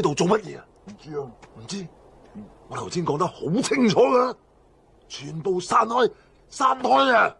呢度做乜嘢啊？唔知啊，唔知。我头先讲得好清楚噶全部散开，散开啊！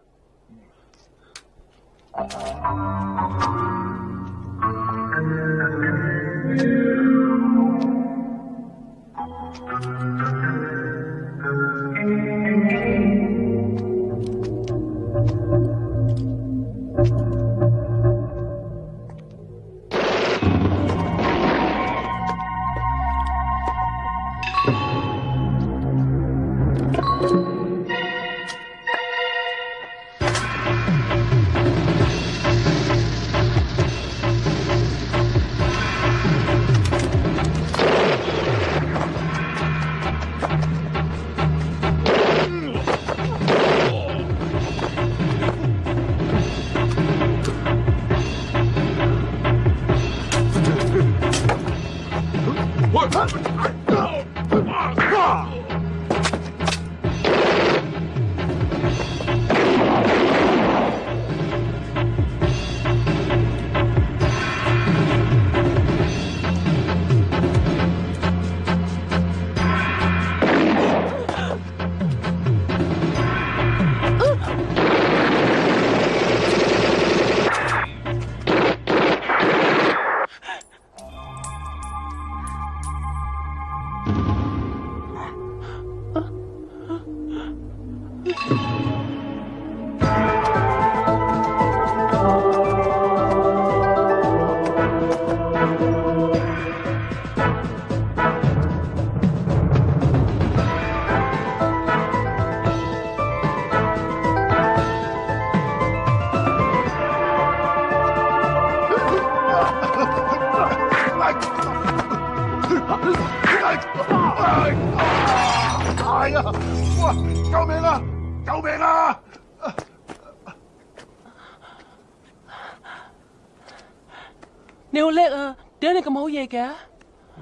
嘅？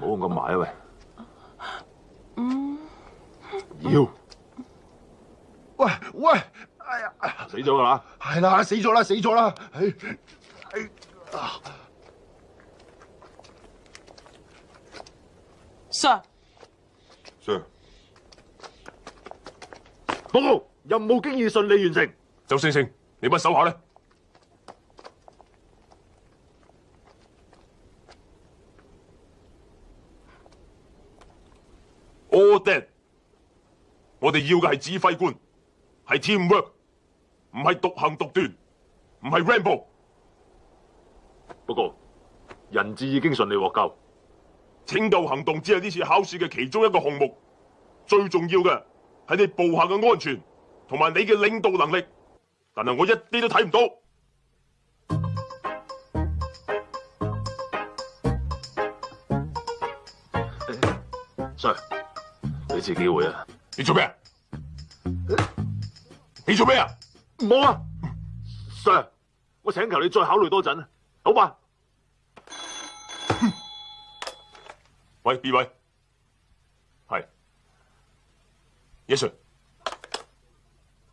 唔好咁埋啊喂，嗯，要，喂喂，哎呀，死咗啦，系啦，死咗啦，死咗啦，哎哎啊，Sir，Sir，报告任务经已顺利完成，周星星，你唔手下咧？All a 我哋要嘅系指挥官，系 teamwork，唔系独行独断，唔系 ramble。不过人质已经顺利获救，拯救行动只系呢次考试嘅其中一个项目，最重要嘅系你部下嘅安全同埋你嘅领导能力，但系我一啲都睇唔到。Sir。一次己会啊！你做咩啊？你做咩啊？冇啊，Sir，我请求你再考虑多阵，好吧？喂 B 位，系，Yesir，s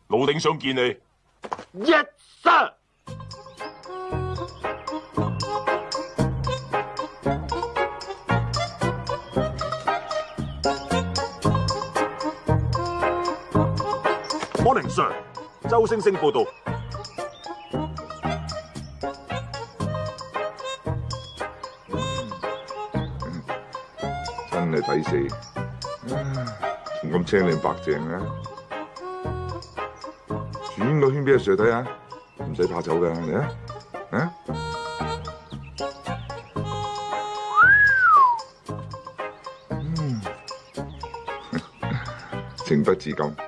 老鼎想见你。Yesir。sir。周星星报道，真系抵死，仲咁青靓白净嘅。转个圈俾阿 Sir 睇下，唔使怕丑嘅，嚟啊，啊，情不自禁。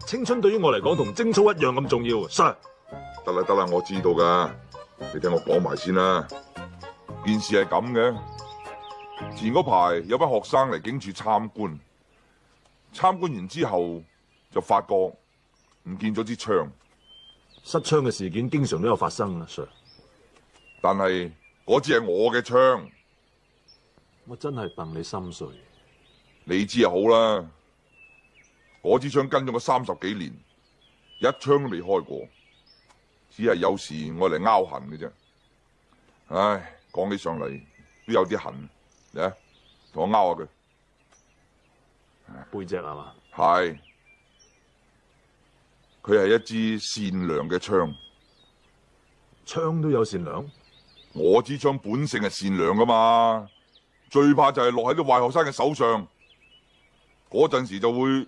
青春对于我嚟讲同精操一样咁重要，Sir。得啦得啦，我知道噶，你听我讲埋先啦。件事系咁嘅，前嗰排有班学生嚟警署参观，参观完之后就发觉唔见咗支枪。失枪嘅事件经常都有发生啦，Sir。但系嗰支系我嘅枪，我真系戥你心碎，你知就好啦。嗰支枪跟咗我三十几年，一枪都未开过，只系有时我嚟拗痕嘅啫。唉，讲起上嚟都有啲痕，嚟同我拗下佢。背脊系嘛？系，佢系一支善良嘅枪。枪都有善良？我支枪本性系善良噶嘛，最怕就系落喺啲坏学生嘅手上，嗰阵时就会。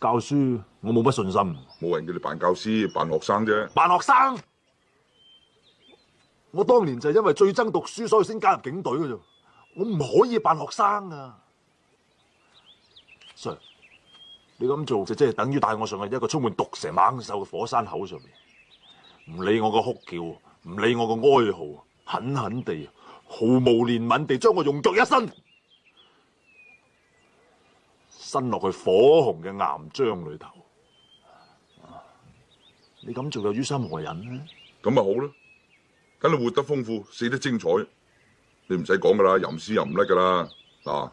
教书我冇乜信心，冇人叫你扮教师、扮学生啫。扮学生，我当年就因为最憎读书，所以先加入警队嘅。我唔可以扮学生啊，Sir！你咁做就即系等于带我上去一个充满毒蛇猛兽嘅火山口上面，唔理我个哭叫，唔理我个哀嚎，狠狠地、毫无怜悯地将我用脚一伸。伸落去火红嘅岩浆里头，你咁做有於心何忍呢？咁咪好咯，等你活得丰富，死得精彩，你唔使讲噶啦，吟诗吟甩噶啦，嗱，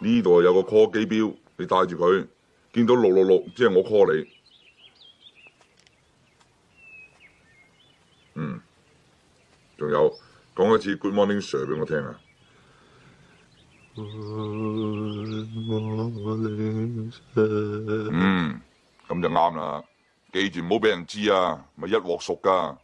呢度有个 call 机表，你带住佢，见到六六六即系我 call 你，嗯，仲有讲一次 Good morning sir 俾我听啊。嗯，咁就啱啦。记住唔好俾人知啊，咪一镬熟噶。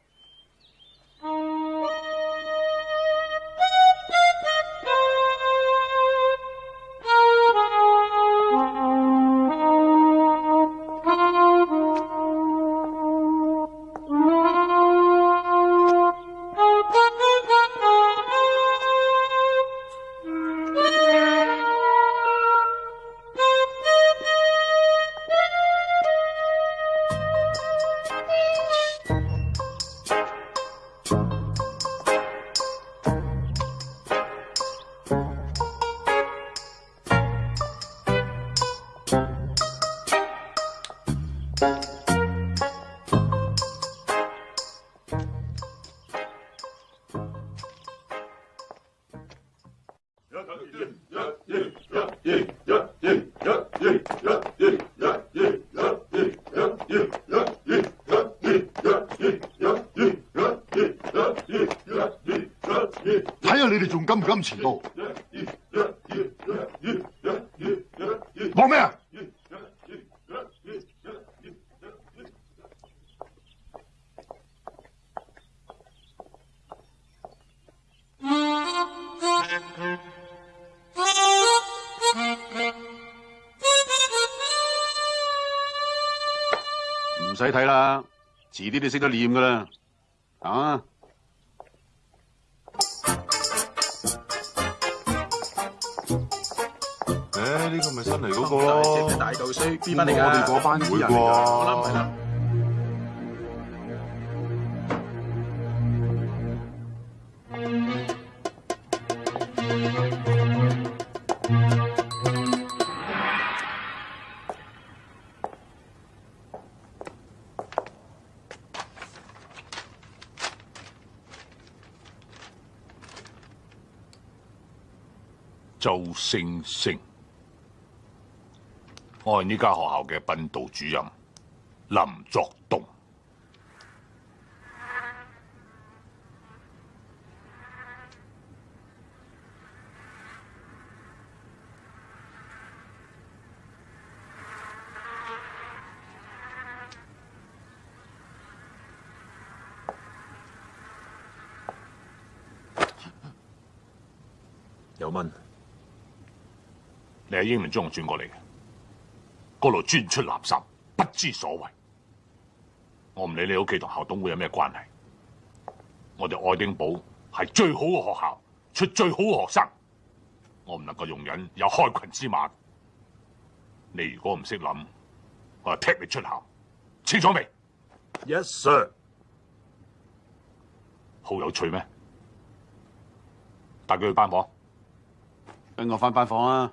你哋識得念噶啦，啊！誒，呢個咪新嚟嗰個，边班嚟噶？我哋嗰班啲人。星星，我系呢间学校嘅训导主任。英伦将我转过嚟嘅，嗰度专出垃圾，不知所谓。我唔理你屋企同校董会有咩关系。我哋爱丁堡系最好嘅学校，出最好嘅学生。我唔能够容忍有开群之马。你如果唔识谂，我就踢你出校。清楚未？Yes, sir。好有趣咩？带佢去班房。跟我翻班房啊！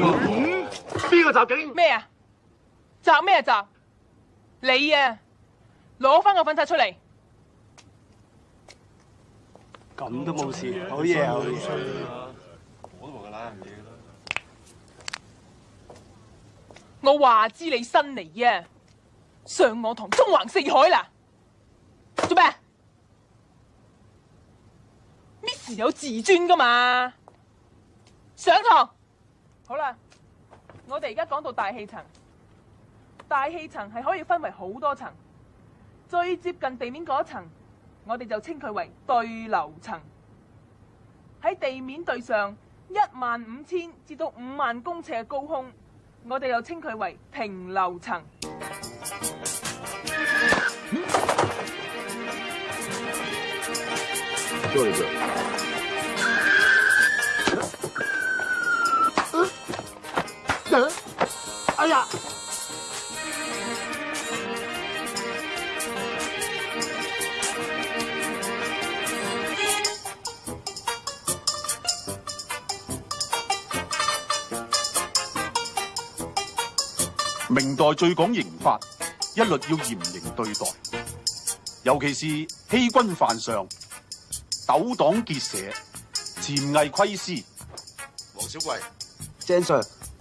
嗯？边个袭警？咩啊？集咩啊你啊，攞翻个粉刷出嚟，咁都冇事，好嘢嘢。我话知你新嚟啊，上我堂中横四海啦，做咩？Miss 有自尊噶嘛？上堂。好啦，我哋而家讲到大气层，大气层系可以分为好多层。最接近地面嗰层，我哋就称佢为对流层。喺地面对上一万五千至到五万公尺嘅高空，我哋又称佢为平流层。哎呀！明代最讲刑法，一律要严刑对待，尤其是欺君犯上、斗党结社、潜伪窥私。黄小贵，郑 Sir。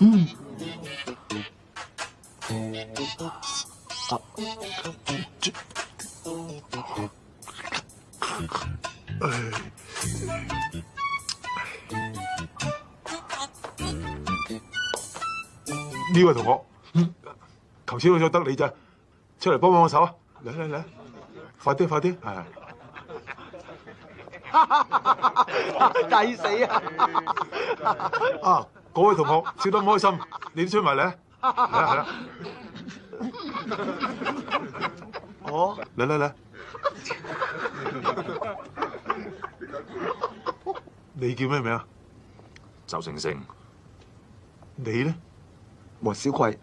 嗯，好，这，哎，这位同学，嗯，求生欲就得你咋，出来帮帮手啊！嚟嚟嚟，快啲快点，哎。抵 死啊！啊，嗰位同学笑得唔开心，你都吹埋嚟啦系啦，哦，嚟嚟嚟！你叫咩名啊？周星星，你咧，黄小葵。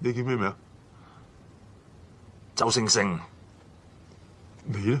你叫咩名？周星星，你咧？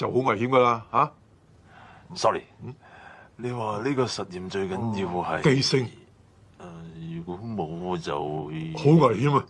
就好危险噶啦嚇，sorry，你話呢個實驗最緊要係繼承，誒如果冇就好危險啊！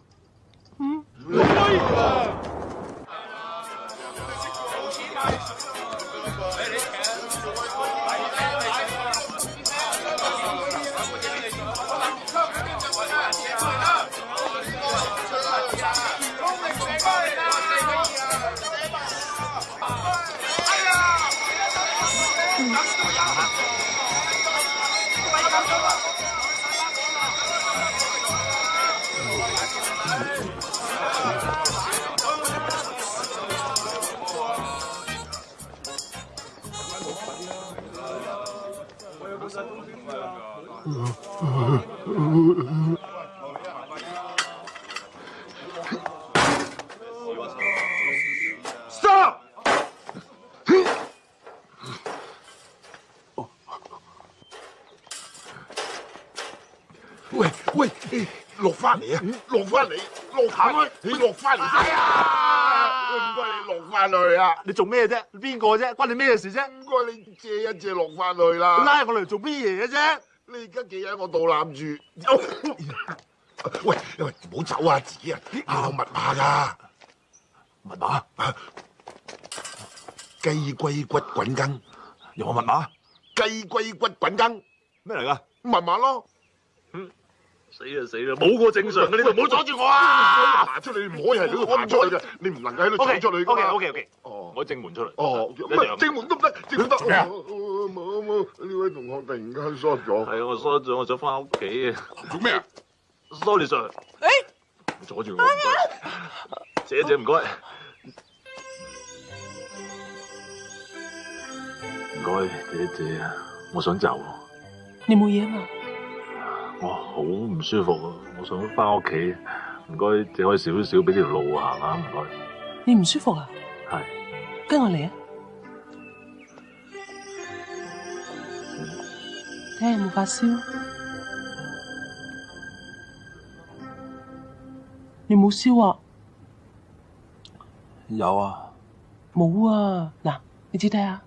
喂喂，落翻嚟啊，落翻嚟，落下去，你落翻嚟啊！唔该，你落翻去啊！你做咩啫？边个啫？关你咩事啫？唔该，你借一借落翻去啦！拉我嚟做咩嘢嘅啫？嘅喺我度攬住，喂喂，唔好走啊！自己人，有密碼噶密碼雞龜骨滾羹，有冇密碼？雞龜骨滾羹咩嚟噶？密碼咯，嗯，死就死啦，冇个正常嘅，你唔好阻住我啊！爬出嚟唔可以喺度爬出嚟，你唔能夠喺度走出嚟。O K O K O K，哦，我正門出嚟。哦，唔正門都唔得，正門得冇冇，呢位同学突然间衰咗。系我梳咗，我想翻屋企。啊。做咩？Sorry，Sir。哎，阻住我。姐姐唔该。唔该，姐姐啊！我想走。你冇嘢嘛？我好唔舒服，啊，我想翻屋企。唔该，借开少少俾条路行下，唔该。你唔舒服啊？系，跟我嚟啊！听，冇发烧，你冇烧啊？有啊，冇啊？嗱，你指睇下，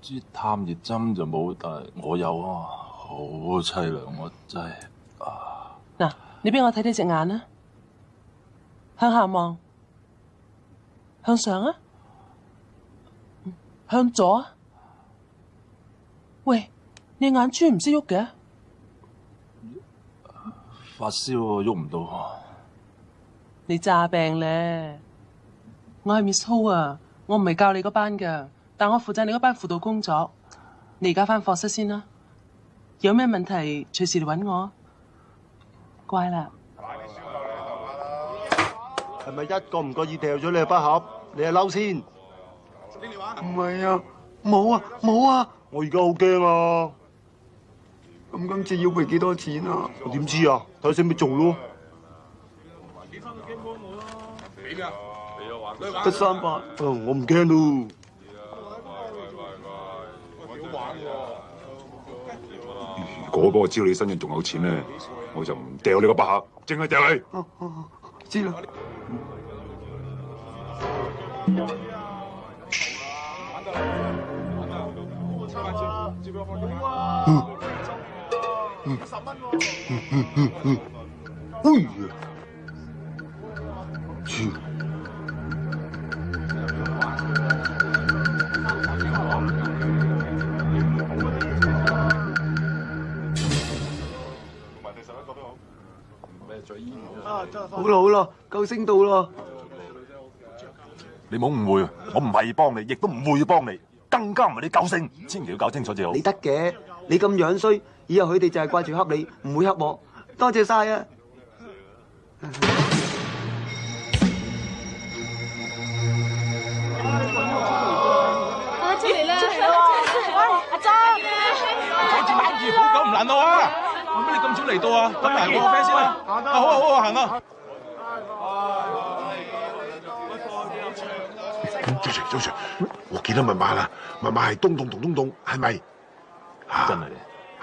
支探热针就冇，但系我有啊，好凄凉，我真系啊！嗱，你俾我睇你只眼啊，向下望，向上啊，向左啊。喂，你眼珠唔识喐嘅？发烧喐唔到。你诈病咧？我系 Miss Ho 啊，我唔系教你嗰班噶，但我负责你嗰班辅导工作。你而家翻课室先啦，有咩问题随时嚟揾我。乖啦。系咪一个唔觉意掉咗你嘅笔盒？你系嬲先？唔系啊，冇啊，冇啊。我而家好惊啊！咁今次要赔几多钱啊？我点知啊？睇下先咪做咯。得三万，我唔惊咯。如果个知道你身上仲有钱咧，我就唔掉你个百合，净系掉你。哦哦，知啦。接落去好啊，十好呀，好，咩最烟？咯，好咯，到咯。你好误会，我唔系要帮你，亦都唔会要帮你。更加唔系你狗性，千祈要搞清楚至好。你得嘅，你咁样衰，以後佢哋就係掛住恰你，唔會恰我。多謝晒啊！啦！阿忠，好久唔难我啊！為咩你咁早嚟到啊？等埋我阿 friend 先啦。阿好啊好啊，行啦。周 Sir，周 Sir，我记得密码啦，密码系东洞同东洞，系咪？真系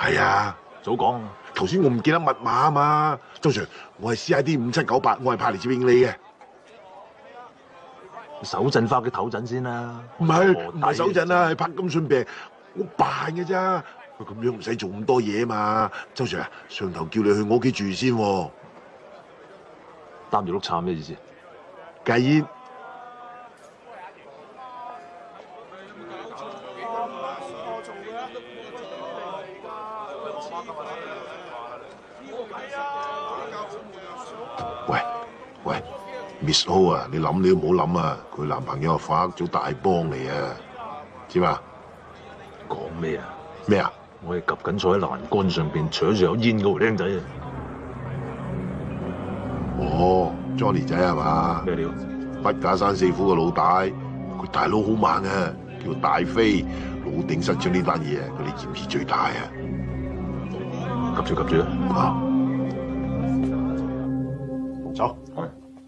嘅。系啊，早讲。头先我唔记得密码啊嘛。周 Sir，我系 C I D 五七九八，我系派嚟接应你嘅。手震翻企头震先啦。唔系唔系手震啊，系拍金信病，我扮嘅咋。咁样唔使做咁多嘢嘛。周 Sir，上头叫你去我屋企住先，担住碌叉咩意思？戒烟。Miss Ho 啊，你諗你都唔好諗啊！佢男朋友啊，發咗大幫嚟啊，知嘛？講咩啊？咩啊？我係及緊坐喺欄杆上邊，搶住有煙嗰個僆仔啊！哦，Johnny 仔係嘛？咩料？北假山四虎嘅老大，佢大佬好猛啊！叫大飛，老頂失搶呢單嘢，佢哋嫌事最大啊！急住急住啊！走！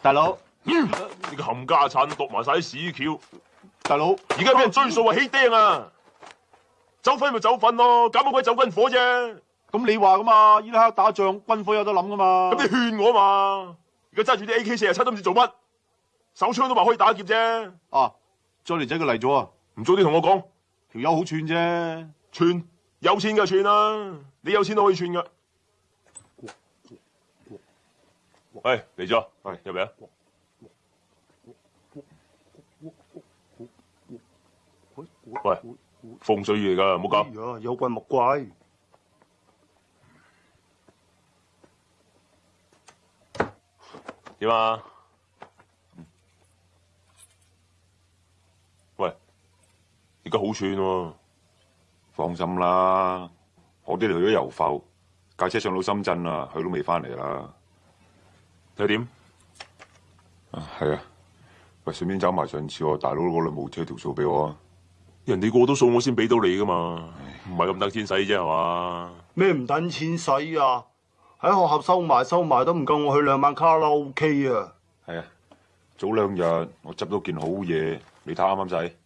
大佬，呢个冚家产读埋晒喺市桥。大佬，而家俾人追数啊，起钉啊，走粉咪走粉咯，搞乜鬼走军火啫？咁你话噶嘛？依家打仗，军火有得谂噶嘛？咁你劝我嘛？而家揸住啲 AK 四廿七都唔知做乜，手枪都话可以打劫啫。啊，再嚟仔佢嚟咗啊，唔早啲同我讲，条友好串啫，串有钱就串啦。你有钱都可以串噶。喂嚟咗，喂入嚟啊！喂风水嚟噶，唔好讲。有怪莫怪，点啊？喂，而家好串喎，放心啦。我啲去咗油浮，架车上到深圳啦，佢都未翻嚟啦。睇点？啊，系啊。喂，顺便走埋上次我大佬嗰两部车条数俾我啊。人哋过到数我先俾到你噶嘛。唔系咁等钱使啫系嘛？咩唔等钱使啊？喺学校收埋收埋都唔够，我去两晚卡拉 OK 啊。系啊，早两日我执到件好嘢，你睇啱唔啱使？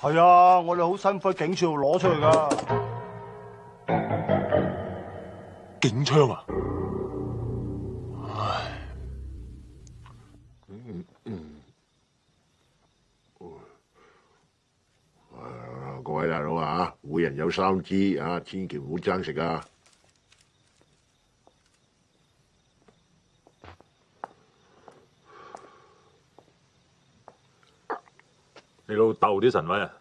系啊，我哋好辛苦喺警署度攞出嚟噶。警枪啊！唉，嗯嗯各位大佬啊，每人有三支啊，千祈唔好争食啊！你老豆啲神威啊！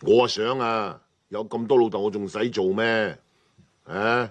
我啊想啊，有咁多老豆，我仲使做咩？诶！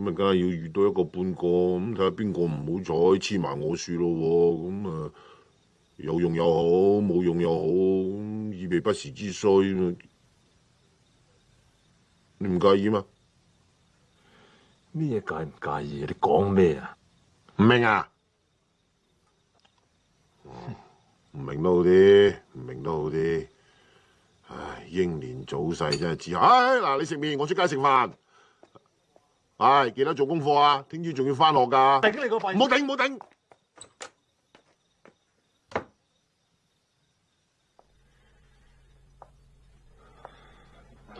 咁啊，梗系要遇到一个半个咁睇下边个唔好彩，黐埋我树咯。咁啊，有用又好，冇用又好，以备不时之需。你唔介意吗？咩介唔介意啊？你讲咩啊？唔明啊？唔明都好啲，唔明都好啲。唉，英年早逝真系自唉，嗱，你食面，我出街食饭。系，記得做功課啊！聽朝仲要翻學噶。頂你個肺！唔好頂，唔好頂。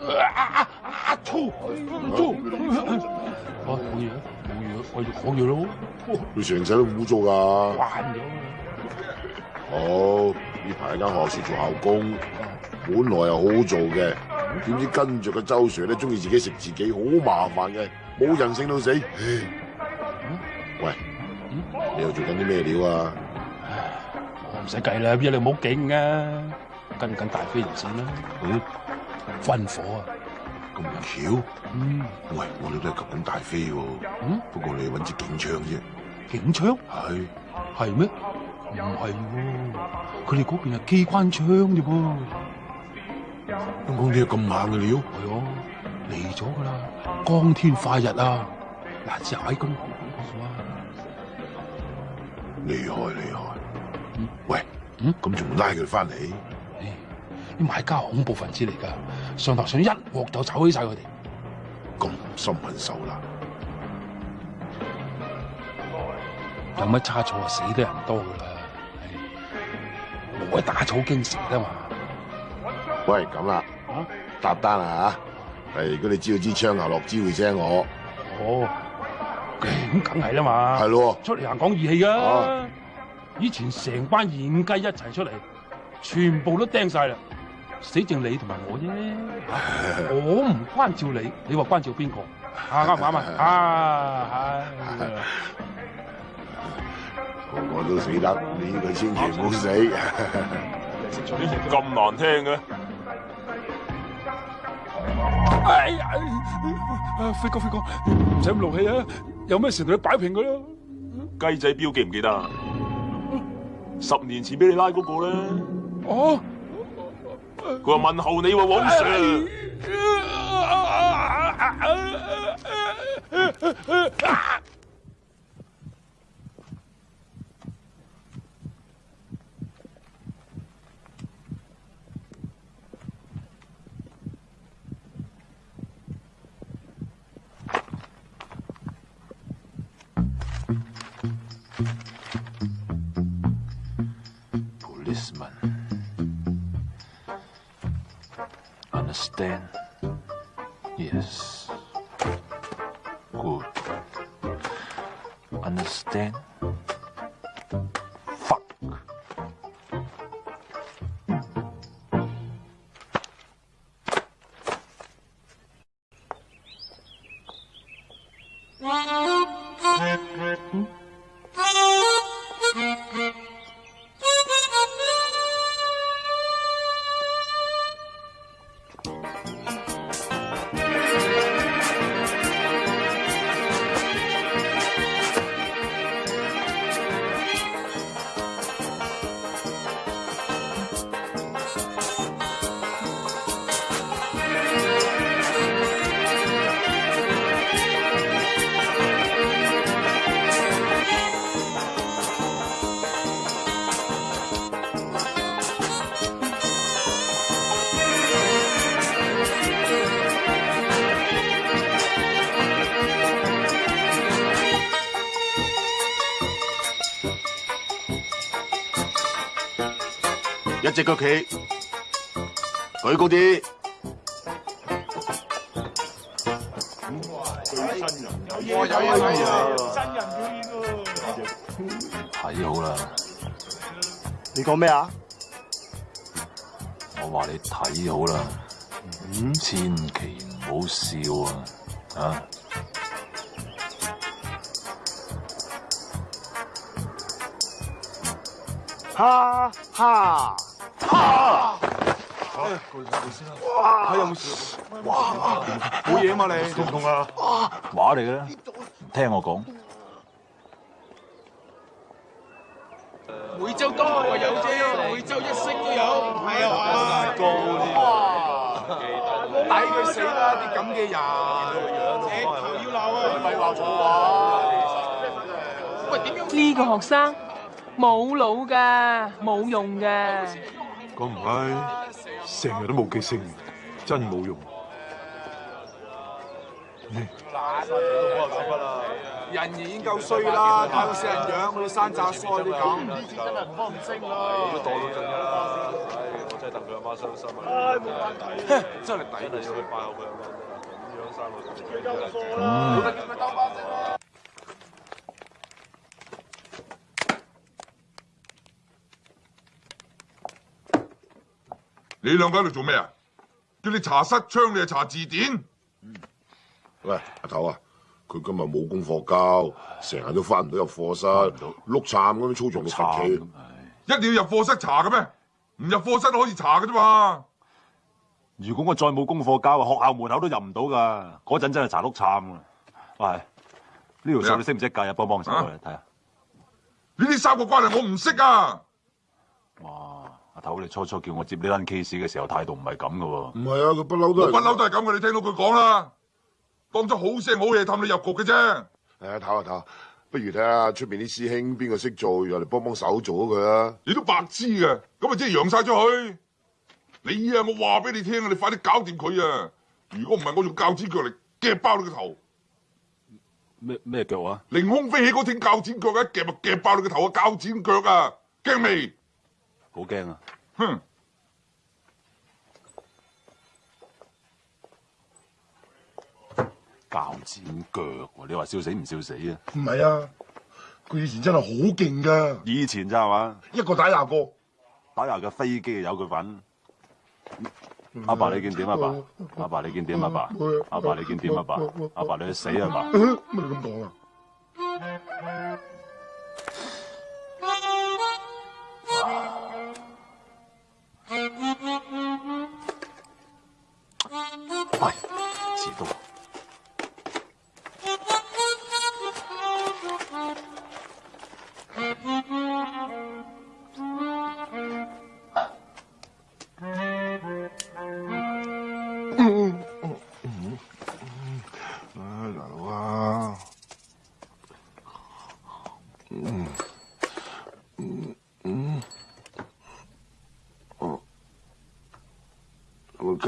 啊啊啊！吐吐。我冇嘢，冇嘢，我要我嘢咯。佢成世都污糟噶。慣咗。好，呢排喺間學校做校工，本來又好做嘅，點知跟著個周 sir 咧，中意自己食自己，好麻煩嘅。冇人性到死！喂，你又做紧啲咩料啊？唔使计啦，边你冇劲啊？跟紧大飞人算啦。嗯，分火啊！咁巧？嗯，喂，我哋都系及紧大飞喎。嗯，不过你揾支警枪啫。警枪？系系咩？唔系，佢哋嗰边系机关枪啫噃。香港啲咁猛嘅料？系啊。嚟咗噶啦，光天化日啊！嗱，只阿伟啊！厉害厉害！喂，嗯，咁仲唔拉佢翻嚟？啲买家恐怖分子嚟噶，上头想一镬就炒起晒佢哋，咁心狠手辣，有乜差错啊？死得人多噶啦，唔该打草惊蛇啊嘛！喂，咁啦，搭单啦吓！系，如果你知道支枪下落，支会声我。哦，咁梗系啦嘛。系咯，出嚟行讲义气啊！以前成班软鸡一齐出嚟，全部都钉晒啦，死剩你同埋我啫。我唔关照你，你话关照边个？啱唔啱啊？啊！我都死得，你呢个先全部死。咁难听嘅。哎呀，阿辉哥，辉哥，唔使咁怒气啊！有咩事同你摆平佢咯。鸡仔标记唔记得？十年前俾你拉嗰个咧。哦，佢话问候你喎，王 Sir。understand? Yes. Good. Understand? 啲。睇好啦！你讲咩啊？我话你睇好啦，千祈唔好笑啊！啊！哈哈！哈！哇！睇有冇？哇！冇嘢啊嘛，你痛唔痛啊？话嚟嘅啦，听我講。每週都有啫，每週一式都有。系啊，高啲。哇！抵佢死啦！啲咁嘅人，你頭要闹啊！咪闹错錯喂，点样呢个学生冇脑嘅，冇用嘅。咁唔係。成日都冇記性，真冇用。人已經夠衰啦，大到成樣嗰啲山炸碎啲咁，啲錢真係唔可唔升啦。你都袋到真啦，唉，我真係戥佢阿媽傷心啊！冇真係抵啊！要去拜下佢阿媽，咁樣生女都叫佢當把啦。你两个喺度做咩啊？叫你查失窗，你又查字典。喂，阿头啊，佢今日冇功课交，成日都翻唔到入课室，碌惨咁样操作，到十几，一定要入课室查嘅咩？唔入课室都可以查嘅啫嘛。如果我再冇功课交，学校门口都入唔到噶。嗰阵真系查碌惨啊！喂，呢条数你识唔识计？帮帮手嚟睇下。呢啲三个关系我唔识啊。头，你初初叫我接呢单 case 嘅时候态度唔系咁噶喎。唔系啊，佢不嬲都系不嬲都系咁嘅，你听到佢讲啦，当咗好声好气氹你入局嘅啫。诶，下啊下，不如睇下出边啲师兄边个识做，又嚟帮帮手做咗佢啊。你都白痴嘅，咁啊即系扬晒出去。你啊，我话俾你听啊，你快啲搞掂佢啊！如果唔系，我用铰剪脚嚟夹爆你个头。咩咩脚啊？凌空飞起嗰挺铰剪脚啊！夹咪夹爆你个头啊！铰剪脚啊，惊未？好惊啊！哼，爆剪脚，你话笑死唔笑死啊？唔系啊，佢以前真系好劲噶。以前咋系嘛？一个打廿个，打廿架飞机有佢份。阿爸你见点阿爸，阿爸你见点阿爸，阿爸你见点阿爸，阿爸你去死啊？爸！乜你咁讲啊？哎，激动。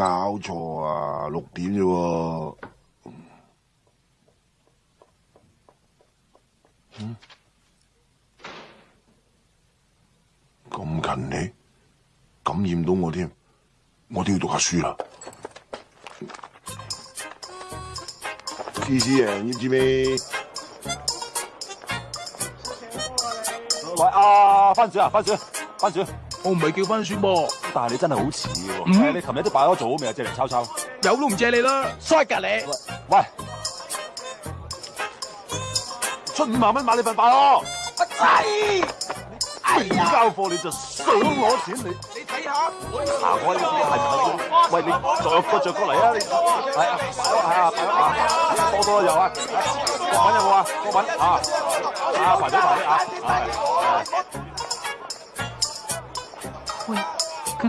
搞错啊，六点啫喎，咁近你感染到我添，我都要读下书啦。P. J. 啊，你知咩？喂啊，番薯啊，番薯，番薯，我唔系叫番薯噃。但系你真系好似喎，你琴日都摆咗做好未啊？借嚟抄抄，有都唔借你啦，衰格你！喂，出五万蚊买你份牌哦，唔交货你就想攞钱？你你睇下，我下我嚟排头喂你再过着过嚟啊！你系啊，系啊，多多有啊，搵有冇啊？搵啊，排队排队啊！喂。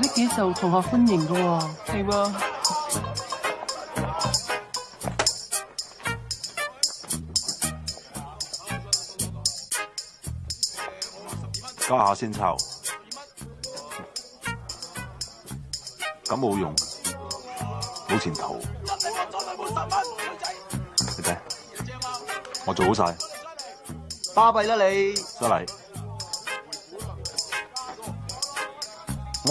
呢幾受同學歡迎噶喎，係喎。加下先抽，咁冇用，冇前途。你睇，我做好晒，巴閉啦你。再嚟。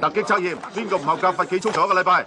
突擊測驗，邊個唔合格罚幾操咗一個禮拜。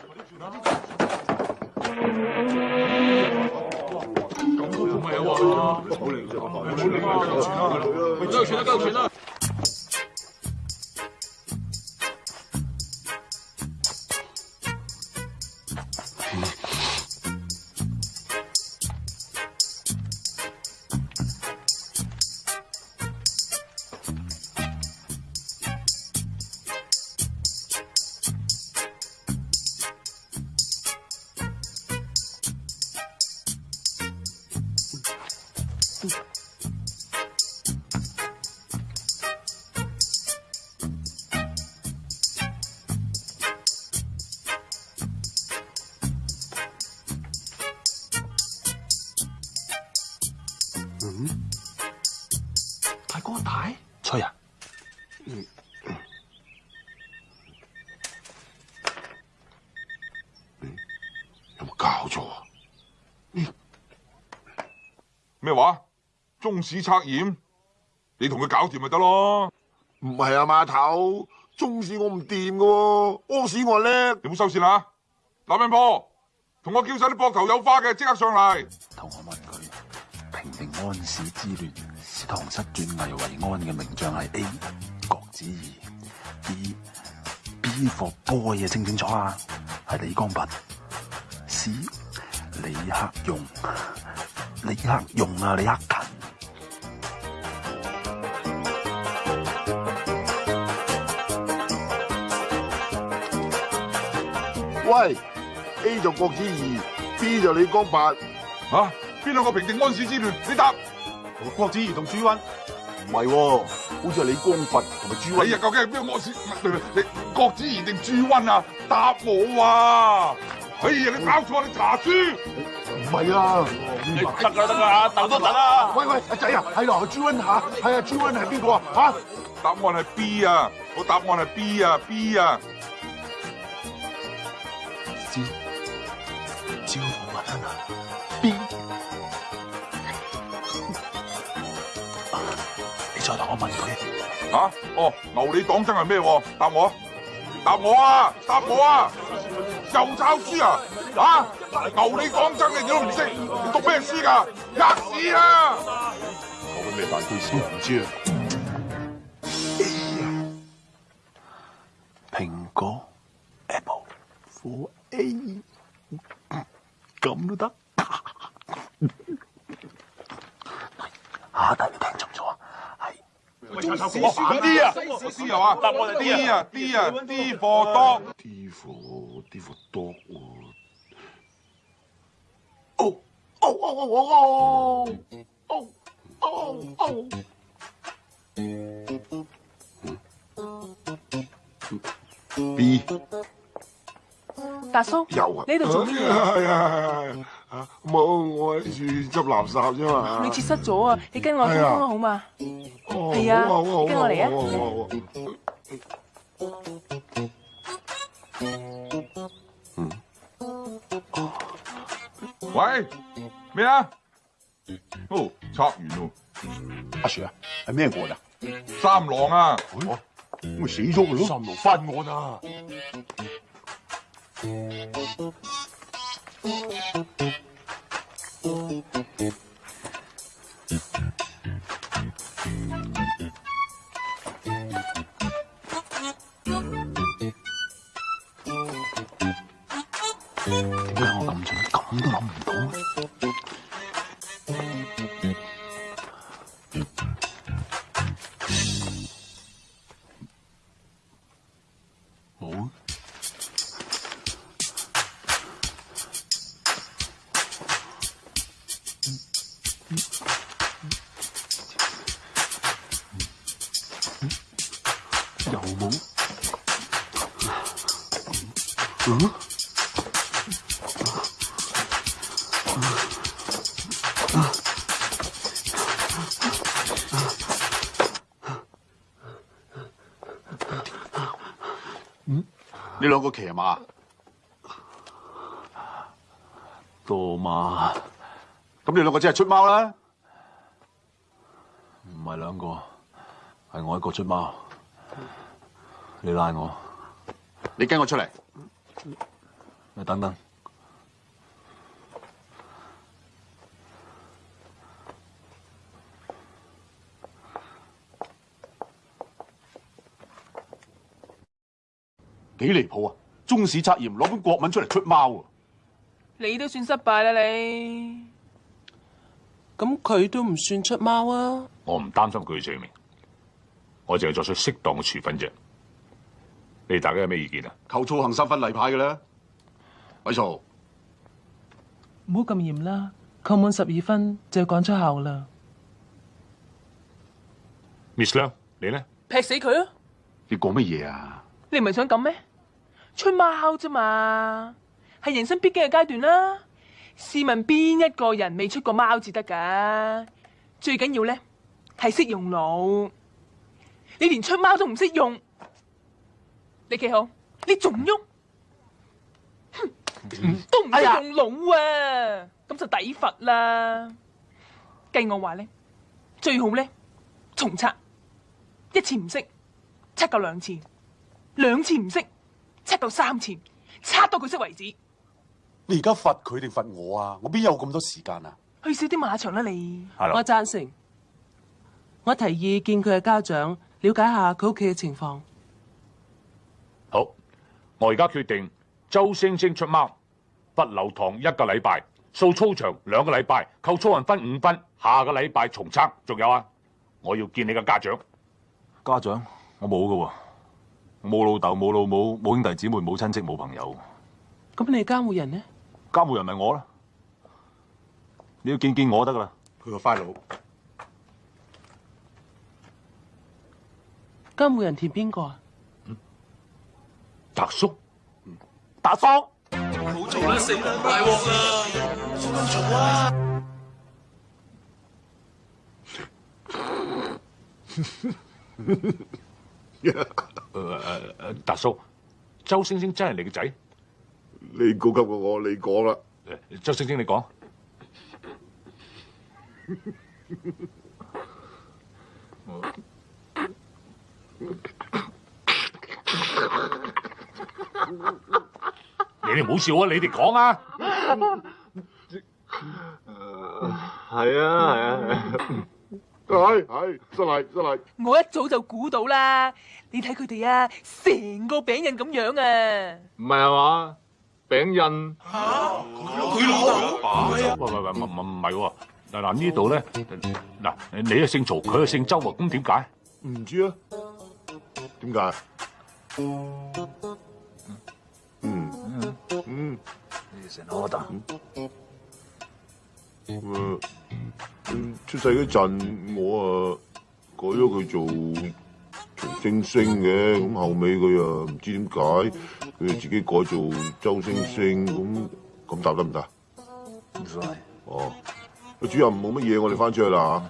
大哥大，吹啊，有冇搞错啊？咩话？中史测验，你同佢搞掂咪得咯？唔系啊，码头，中史我唔掂噶，屙屎我叻。你冇收线啦，林面婆，同我叫晒啲膊头有花嘅即刻上嚟。安史之乱，唐室转危为安嘅名将系 A 郭子仪，B B for boy 啊，清清楚啊？系李光弼，C 李克用，李克用啊，李克勤。喂，A 就郭子仪，B 就李光弼，啊？边两个平定安史之乱？你答郭子仪同朱温？唔系，好似系李光佛同埋朱温。哎呀，究竟系边个安史？唔系，你郭子仪定朱温啊？答我啊！哎呀，你搞错，你查书。唔系啊，得啦得啦，答都得啦。喂喂，阿仔啊，系咯，朱温吓，系啊，朱温系边个啊？吓、答案系 B 啊，我答案系 B 啊，B 啊。啊！哦，牛你讲真系咩？答我，答我啊，答我啊！又抄书啊？啊！牛你讲真，你都唔识？你读咩书噶？吔屎啊！我竟咩大推先，唔知啊？苹果 a p p l e f o r A，咁都得？下台你听住。我史啲啊，我知啊嘛，啲啊啲啊啲货多，啲货啲货多喎，哦哦哦哦哦，哦哦哦，B。大叔，呢度做咩系啊冇我喺处执垃圾啫嘛。你切失咗啊，你跟我通风啦好嘛？系啊，跟我嚟啊。喂，咩啊？哦，拆完咯。阿 Sir 啊，系咩过啊？三郎啊，咪死咗佢咯。三郎翻案啊！我咁蠢，咁都谂唔到。个骑马多马，咁你两个只系出猫啦，唔系两个，系我一个出猫，你拉我，你跟我出嚟，你等等。几离谱啊！中史测验攞本国文出嚟出猫啊！你都算失败啦你，咁佢都唔算出猫啊！我唔担心佢嘅罪名，我净系作出适当嘅处分啫。你大家有咩意见啊？求操行三分例牌嘅啦，伟少，唔好咁严啦，扣满十二分就要出校啦。Miss 梁，你咧劈死佢啊！你讲乜嘢啊？你唔系想咁咩？出猫啫嘛，系人生必经嘅阶段啦。试问边一个人未出过猫至得噶？最紧要咧系识用脑，你连出猫都唔识用，你企好，你仲喐，哼，都唔识用脑啊，咁就抵罚啦。计我话咧，最好咧重测，一次唔识，测够两次，两次唔识。测到三千，测到佢识为止。你而家罚佢定罚我啊？我边有咁多时间啊？去少啲马场啦，你。系咯。我赞成。我提议见佢嘅家长，了解下佢屋企嘅情况。好，我而家决定，周星星出猫，不留堂一个礼拜，扫操场两个礼拜，扣操运分五分，下个礼拜重测。仲有啊，我要见你嘅家长。家长，我冇噶。冇老豆冇老母冇兄弟姊妹冇亲戚冇朋友。咁你监护人呢？监护人咪我啦，你要见见我得噶啦。佢个快佬，监护人填边个啊？达叔，达叔。好做啦，死啦，大镬啦，做啦，做啦。呵呵呵呵诶诶诶，大叔，周星星真系你嘅仔？你高级过我，你讲啦。周星星，你讲。你哋唔好笑啊！你哋讲啊！系啊，系啊。系系，失礼失礼。我一早就估到啦，你睇佢哋啊，成个饼印咁样啊！唔系啊嘛，饼印吓，佢老嚟喂喂喂，唔唔唔，系喎！嗱嗱呢度咧，嗱你啊姓曹，佢啊姓周，咁点解？唔知啊？点解？嗯嗯嗯，你先攞得。出世嗰阵我啊改咗佢做周星星嘅，咁后尾佢啊唔知点解，佢自己改做周星星，咁咁答得唔得？唔得。哦，主任冇乜嘢，我哋翻出去啦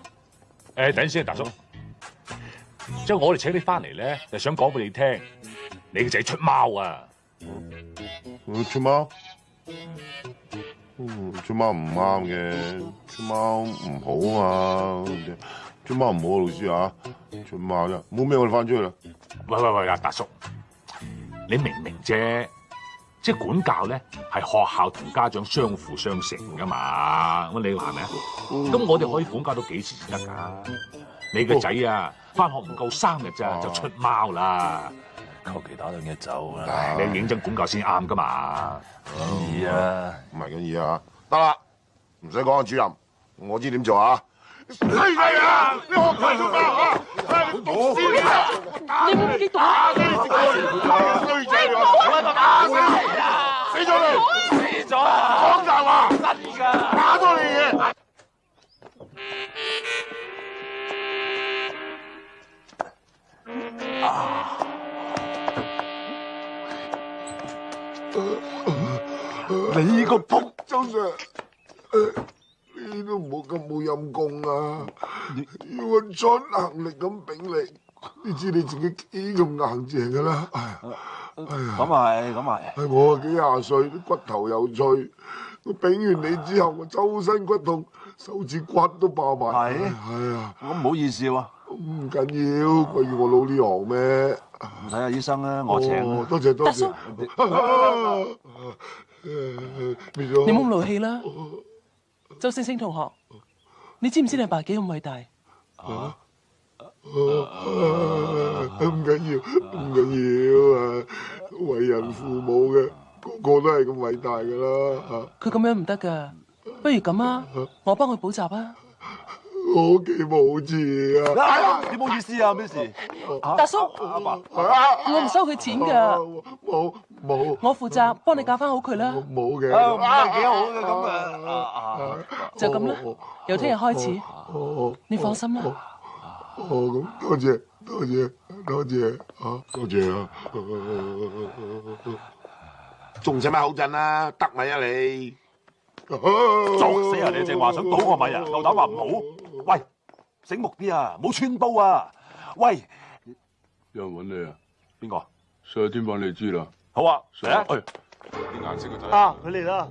吓。诶，等阵先，大叔，即系我哋请你翻嚟咧，就想讲俾你听，你个仔出猫啊！出猫？出猫唔啱嘅，出猫唔好啊嘛，出猫唔好啊，老师啊，出猫啫，冇咩我哋翻出去啦。喂喂喂，阿大叔，你明唔明啫？即系管教咧，系学校同家长相辅相成噶嘛。咁你话系咪啊？咁我哋可以管教到几時先得噶？你个仔啊，翻学唔够三日咋就出猫啦。求其打两嘢走啦！你认真管教先啱噶嘛？易啊，唔系咁易啊！得啦，唔使讲啊，主任，我知点做啊！啊！你学鬼佬啊！你毒死你！你唔记得打死你打衰仔打死咗你！死咗！講大話！真打咗你嘢！啊！你个扑张嘅，你都冇咁冇阴功啊！要尽能力咁柄你，你知你自己几咁硬净噶啦？咁系，咁系。我几廿岁，啲骨头又脆，我柄完你之后，我周身骨痛，手指骨都爆埋。系，系啊。咁唔好意思喎。唔紧要，鬼要我老呢行咩？睇下医生啦，我请多谢多謝。叔。你冇好咁气啦，周星星同学，你知唔知你爸几咁伟大？啊，唔紧要，唔紧要啊！为人父母嘅个个都系咁伟大噶啦。吓，佢咁样唔得噶，不如咁啊，我帮佢补习啊。我既冇字啊！你冇意思啊？咩事？大叔，我唔收佢钱噶。冇冇，我负责帮你教翻好佢啦。冇嘅，几好嘅咁啊！就咁啦，由听日开始。好好，你放心啦。哦，咁多谢多谢多谢啊！多谢啊！仲使咪口震啊？得咪啊你？作死啊！你正话想赌个米啊？够胆话唔好？喂，醒目啲啊！冇穿煲啊！喂，有人揾你啊？边个？上天板你知啦。好啊。哎，啲颜色嘅睇啊，佢嚟啦。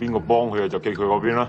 边个帮佢啊？就记佢嗰边啦。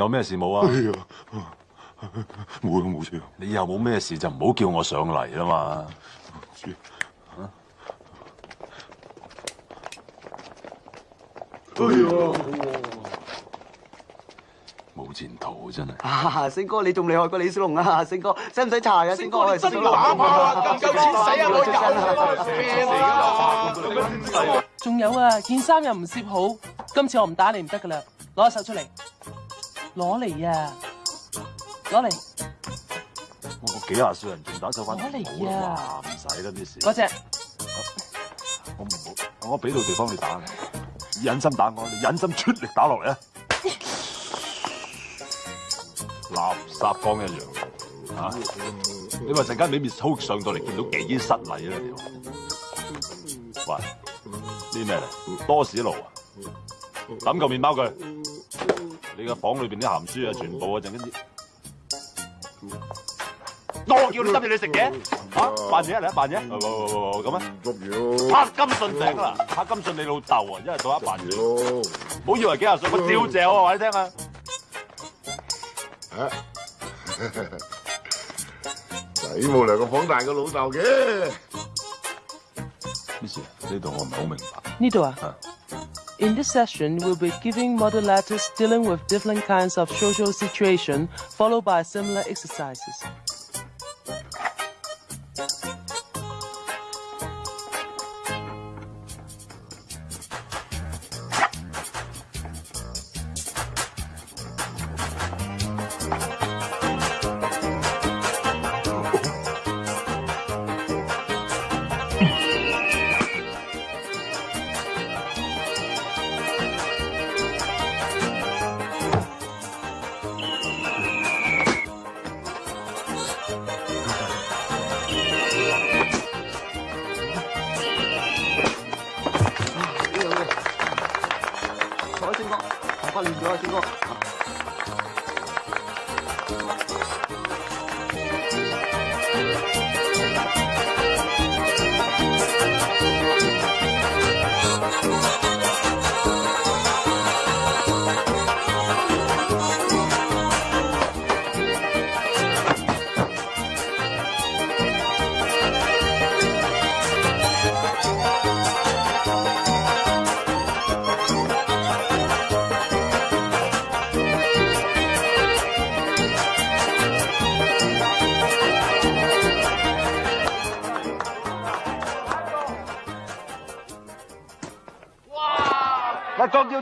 有咩事冇啊？冇咯，冇事。你以后冇咩事就唔好叫我上嚟啦嘛。哎呀，冇前途真系。啊，星哥你仲厉害过李小龙啊？星哥使唔使查啊？星哥我系想。真唔够钱使啊？我廿万。仲有啊，件衫又唔摄好，今次我唔打你唔得噶啦，攞手出嚟。攞嚟啊！攞嚟！我几廿岁人仲打手翻，攞嚟啊！唔使啦啲事。嗰只，我唔好，我俾到地方你打，忍心打我，你忍心出力打落嚟啊！垃圾缸一样，吓！你话阵间表面好上到嚟，见到几失礼啊！喂，啲咩嚟？多士炉啊！抌嚿面包佢。你个房里边啲咸书啊，全部啊，阵间多叫你执住你食嘅，吓扮嘢嚟啊，扮嘢，咁啊，唔住咯。柏金信整啦，柏金信你老豆啊，因为做一扮嘢，唔好以为几廿岁，我照谢我话你听啊，仔冇嚟个房大个老豆嘅。m 事 s 呢度我唔系好明白。呢度啊。In this session, we'll be giving model letters dealing with different kinds of social situation, followed by similar exercises.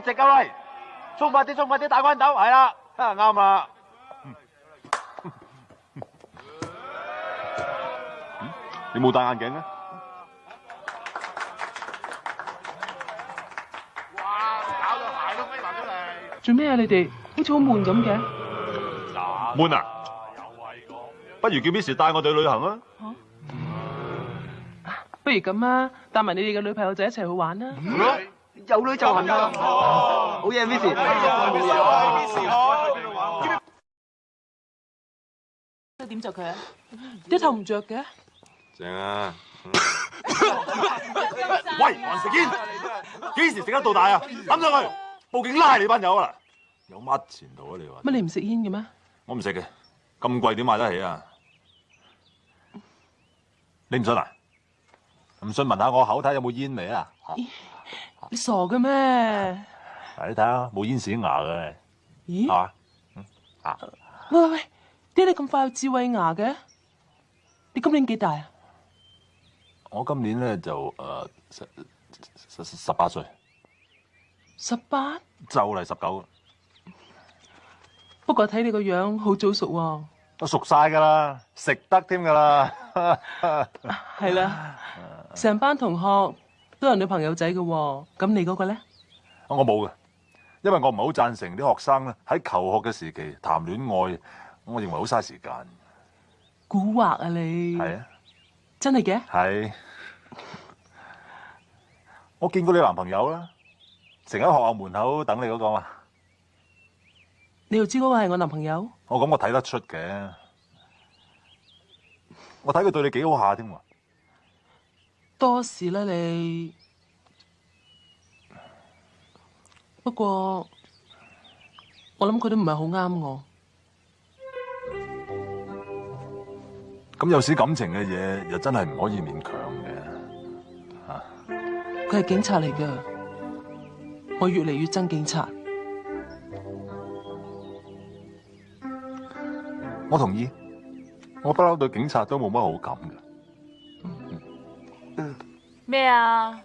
直啊喂，冲快啲，冲快啲，打关斗系啦，啱啊！你冇戴眼镜啊？哇！搞到鞋都飞埋出嚟！做咩啊？你哋好似好闷咁嘅。闷啊！不如叫 b i s s 带我哋去旅行啊！不如咁啊，带埋你哋嘅女朋友仔一齐去玩啦！有女就行啦，好嘢 m i s s i m i s s i m i s s 點佢啊？一頭唔着嘅。正啊！喂，還食煙？幾時食得到大啊？抌上去，報警拉你班友啦！有乜前途啊？你話。乜你唔食煙嘅咩？我唔食嘅，咁貴點買得起啊？你唔信啊？唔信問下我口睇有冇煙味啊？你傻嘅咩？嚟你睇下，冇烟屎牙嘅。咦？系嘛？啊！喂喂喂，爹你咁快有智慧牙嘅？你今年几大啊？我今年咧就诶十十十八岁。十八？就嚟十九。不过睇你个样，好早熟喎。都熟晒噶啦，食得添噶啦。系 啦，成班同学。都有女朋友仔嘅，咁你嗰个咧？我冇嘅，因为我唔系好赞成啲学生咧喺求学嘅时期谈恋爱，我认为好嘥时间。蛊惑啊你！系啊，真系嘅。系，我见过你男朋友啦，成日喺学校门口等你嗰个嘛。你又知嗰个系我男朋友？我咁我睇得出嘅，我睇佢对你几好下添喎。多事啦你，不过我谂佢都唔系好啱我。咁有啲感情嘅嘢又真系唔可以勉强嘅。佢系警察嚟噶，我越嚟越憎警察。我同意，我不嬲对警察都冇乜好感嘅。咩啊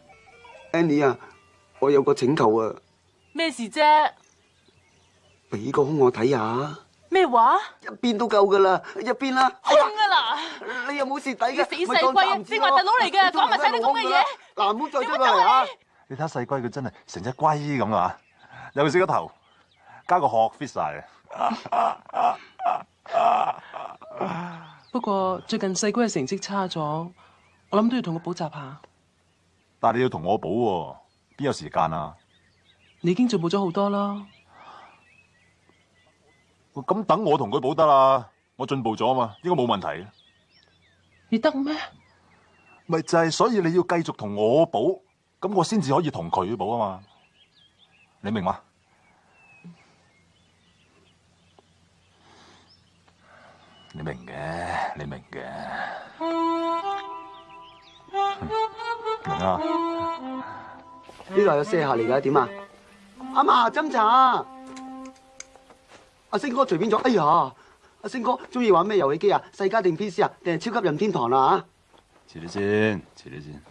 ，Annie 啊，我有个请求啊。咩事啫？俾个胸我睇下。咩话？一边都够噶啦，一边啦。胸噶啦！你又冇蚀底嘅死细龟，你话特佬嚟嘅，讲埋晒啲咁嘅嘢。嗱，唔好再出嚟啊！你睇细龟，佢真系成只龟咁啊！尤其是个头，加个壳 fit 晒啊！不过最近细龟嘅成绩差咗。我谂都要同佢补习下，但系你要同我补，边有时间啊？你已经进步咗好多啦，咁等我同佢补得啦，我进步咗嘛，应该冇问题。你得咩？咪就系所以你要继续同我补，咁我先至可以同佢补啊嘛？你明吗？你明嘅，你明嘅。呢度有卸客嚟噶，点啊？阿嫲斟茶，阿星哥随便咗。哎呀，阿星哥中意玩咩游戏机啊？世嘉定 P C 啊？定系超级任天堂啊？迟啲先，迟啲先。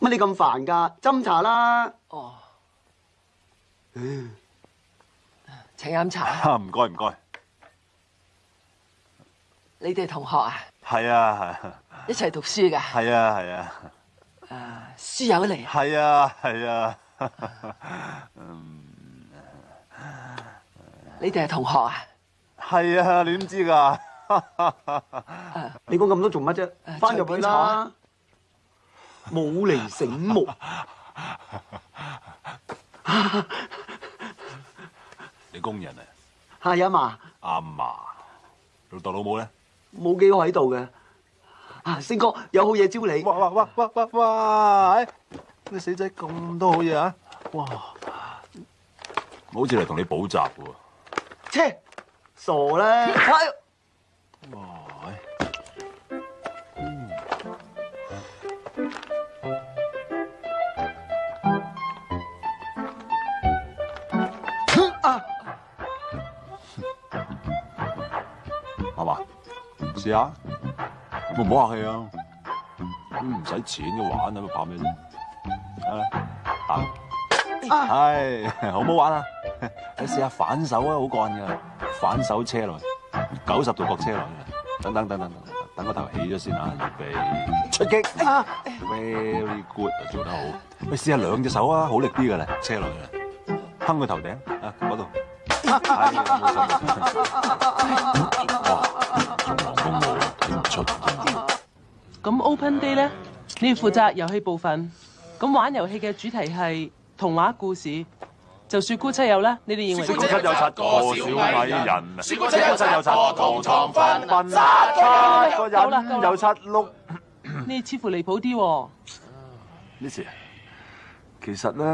乜你咁烦噶？斟茶啦。哦，请饮茶。唔该唔该。你哋同学啊？系啊系，一齐读书噶？系啊系啊，啊书友嚟？系啊系啊，你哋系同学啊？系啊，你点知噶？你讲咁多做乜啫？翻入去啦，冇嚟醒目，你工人啊？系啊阿嫲？阿嫲，老豆老母咧？冇几个喺度嘅，啊星哥有好嘢招你，哇哇哇哇哇，哇！你死仔咁多好嘢啊，哇，好似嚟同你补习喎，切，傻啦！哇，嗯，啊，哇。试下，我唔好客气啊！咁唔使钱嘅玩啊，怕咩啫？啊，系好唔好玩啊？你试下反手啊，好干噶，反手车轮，九十度角车轮啊！等等等等，等个头起咗先啊，预备出击 v e r y good，做得好。你试下两只手啊，好力啲噶啦，车轮啊，哼佢头顶啊，嗰度。Open Day 咧，你要负责游戏部分。咁玩游戏嘅主题系童话故事，就雪姑七友啦。你哋认为？雪姑七友七个小矮人，雪姑七友七个糖瞓七个有七碌。你似乎离谱啲。m i z 其实咧，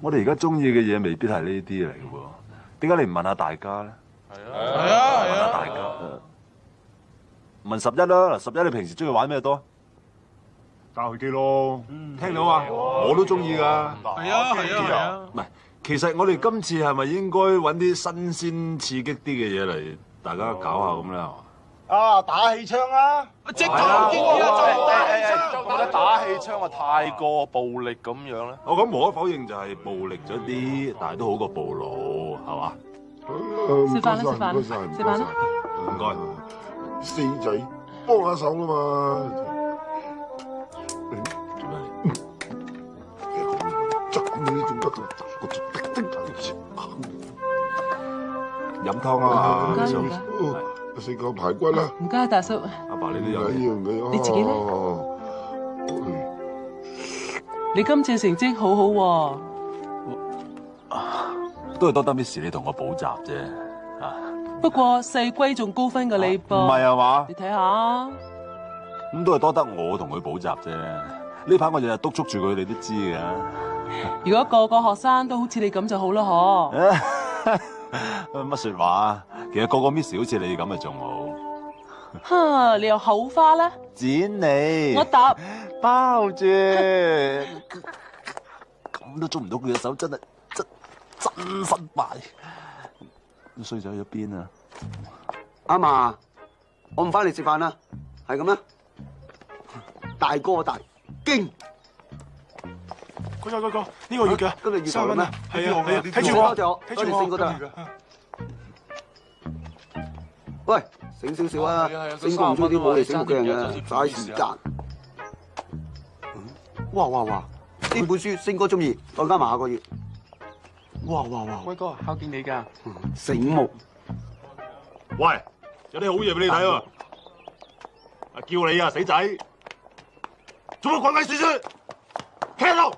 我哋而家中意嘅嘢未必系呢啲嚟嘅。点解你唔问下大家咧？系啊，系啊，问下大家。問十一啦，十一，你平時中意玩咩多？打氣機咯，聽到啊，我都中意噶。系啊系啊，唔係，其實我哋今次係咪應該揾啲新鮮刺激啲嘅嘢嚟大家搞下咁咧？係嘛？啊，打氣槍啊，即係打氣槍啊！得打氣槍啊，太過暴力咁樣咧。我咁無可否認就係暴力咗啲，但系都好過暴露，係嘛？食饭啦，食饭，食饭啦，唔該。四仔幫下手啊嘛！饮汤啊，四个排骨啦。唔该，大叔。阿爸，你都有。一樣嘅哦。你自己咧？你今次成绩好好喎。都系多得 Miss 你同我补习啫。不过四龟仲高分嘅你噃，唔系啊嘛？你睇下，咁都系多得我同佢补习啫。呢排我日日督促住佢，你都知噶。如果个个学生都好似你咁就好啦，嗬？乜说话啊？其实个个 Miss 好似你咁啊，仲好。哈，你又口花咧？剪你，我答包住，咁都捉唔到佢嘅手，真系真真失败。衰仔去咗边啊！阿嫲，我唔翻嚟食饭啦，系咁啦。大哥大，惊！哥个哥哥呢个月嘅，今日月银啊，系啊，睇住我，睇住我，睇住四个喂，醒少少啊，星哥唔中意啲冇嚟醒目嘅人嘅，嘥时间。哇哇哇！呢本书星哥中意，我加埋下个月。哇哇哇！威哥，好见你噶，醒目。喂，有啲好嘢俾你睇啊！叫你啊，死仔，做乜鬼鬼祟祟？听啦，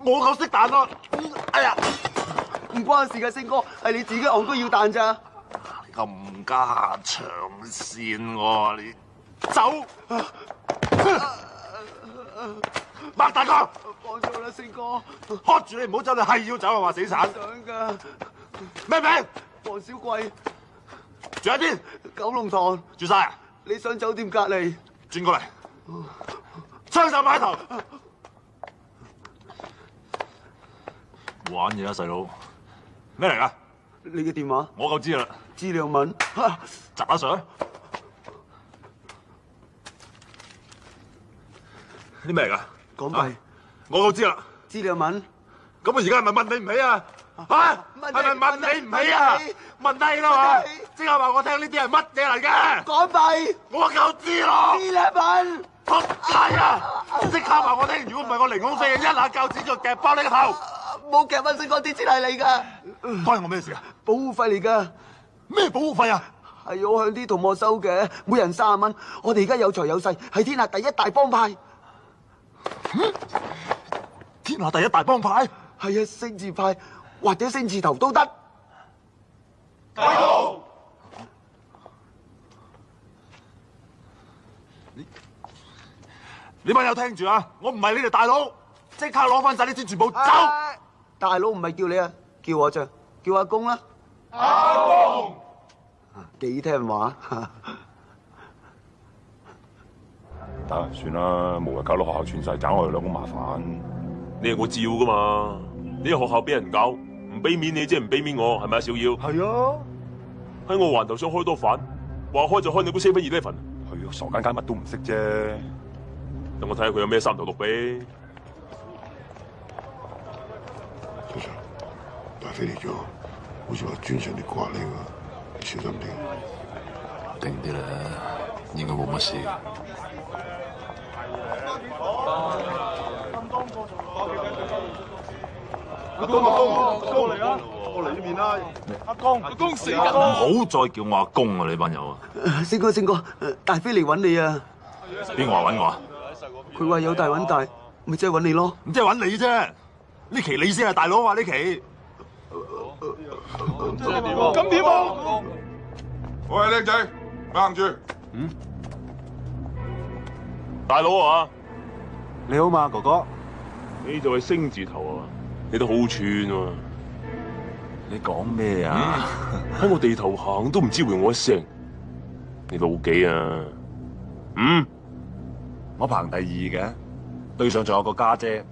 我够识弹啦，哎呀，唔关事噶，星哥，系你自己戆都要弹咋？咁加长线我，你走。擘大哥，放咗啦，四哥，喝住你唔好走你系要走啊，话死散。想噶，咩名？黄小贵，住喺边。九龙塘，住晒。你上酒店隔离。转过嚟。双手摆头。玩嘢啊，细佬。咩嚟噶？你嘅电话。我够知啦。资料文。杂相。啲咩嚟噶？港币，我都知啦。资料品，咁我而家系咪问你唔起啊？啊，系咪问你唔起啊？问低啦嘛，即刻话我听呢啲系乜嘢嚟嘅？港币，我够知咯。资料品，好系啊！即刻话我听，如果唔系我零光四一下教子就夹包你个头，冇夹翻先，嗰啲钱系你噶。关我咩事啊？保护费嚟噶，咩保护费啊？系我向啲同我收嘅，每人三十蚊。我哋而家有财有势，系天下第一大帮派。天下第一大帮派，系啊星字派或者星字头都得。大佬，你你问又听住啊！我唔系你哋大佬，即刻攞翻晒啲钱，全部走。大佬唔系叫你啊，叫我咋？叫阿公啦。阿公，几听话。啊，算啦，无谓搞到学校全势找我哋两好麻烦。你系我照噶嘛？你喺学校俾人搞，唔俾面你，即系唔俾面我，系咪啊？小妖。系啊，喺我环头想开多反，话开就开你部 seven eleven。佢傻奸奸乜都唔识啫，等我睇下佢有咩三头六臂。Sir，大飞嚟咗，好似话专上嚟刮你㗎，小心啲。定啲啦，应该冇乜事。阿公过嚟啊！过嚟呢边啦。阿公，阿公死紧唔好再叫我阿公啊，你班友啊！星哥，星哥，大飞嚟揾你啊！边个话揾我啊？佢话有大揾大，咪即系揾你咯？唔即系揾你啫？呢期你先系大佬啊！呢期咁点啊？喂，靓叻仔，硬住。嗯，大佬啊！你好嘛，哥哥，你就系星字头啊，你都好串喎，你讲咩啊？喺我地头行都唔知回我一声，你老几啊？嗯？我排第二嘅，对上仲有个家姐，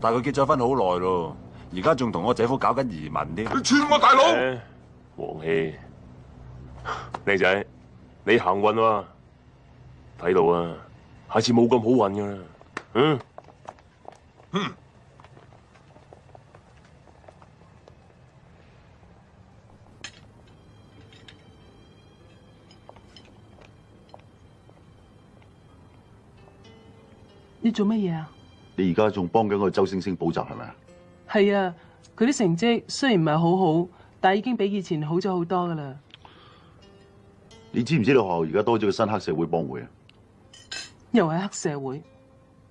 但系佢结咗婚好耐咯，而家仲同我姐夫搞紧移民添。你串我大佬？王希，靓仔，你行运喎，睇到啊，下次冇咁好运噶。嗯，嗯，你做乜嘢啊？你而家仲帮紧个周星星补习系咪啊？系啊，佢啲成绩虽然唔系好好，但系已经比以前好咗好多噶啦。你知唔知道学校而家多咗个新黑社会帮会啊？又系黑社会。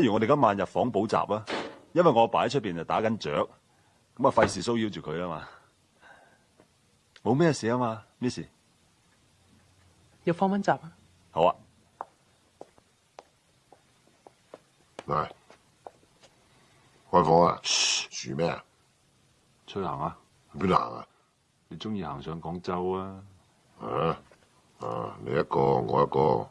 不如我哋今晚入房补习啊，因为我阿爸喺出边就打紧雀，咁啊费事骚扰住佢啊嘛，冇咩事啊嘛，m i s s 入房温习啊！好啊，喂，开房啊？嘘咩啊？出行啊？边行啊？你中意行上广州啊？啊啊你一个我一个。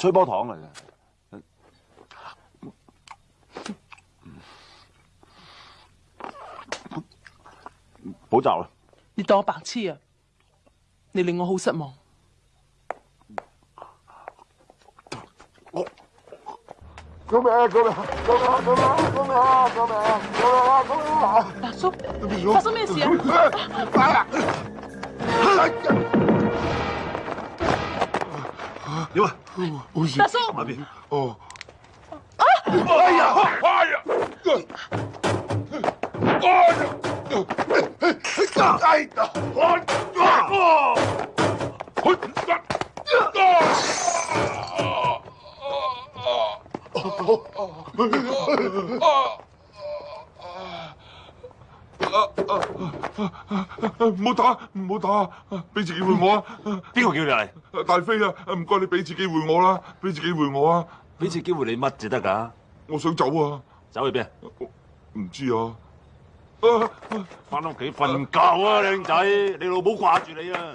吹波糖嚟嘅，唔好啦！你当我白痴啊？你令我好失望。我小美，小美，小美，小美，小美，小美，小美，小美，小美，發生咩事啊？阿叔，發啊？放松，麻痹。哦。啊！哎呀！哎呀！哎呀！哎呀！哎呀！哎呀！啊！啊！啊！啊！啊！啊！啊！啊！啊！啊！啊唔好打，唔好打俾次机会我啊！边个叫你嚟？大飞啊！唔该你俾次机会我啦，俾次机会我啊！俾次机会你乜至得噶？我想走啊！走去边？啊？唔知啊！啊！翻屋企瞓觉啊，靓仔！你老母挂住你啊！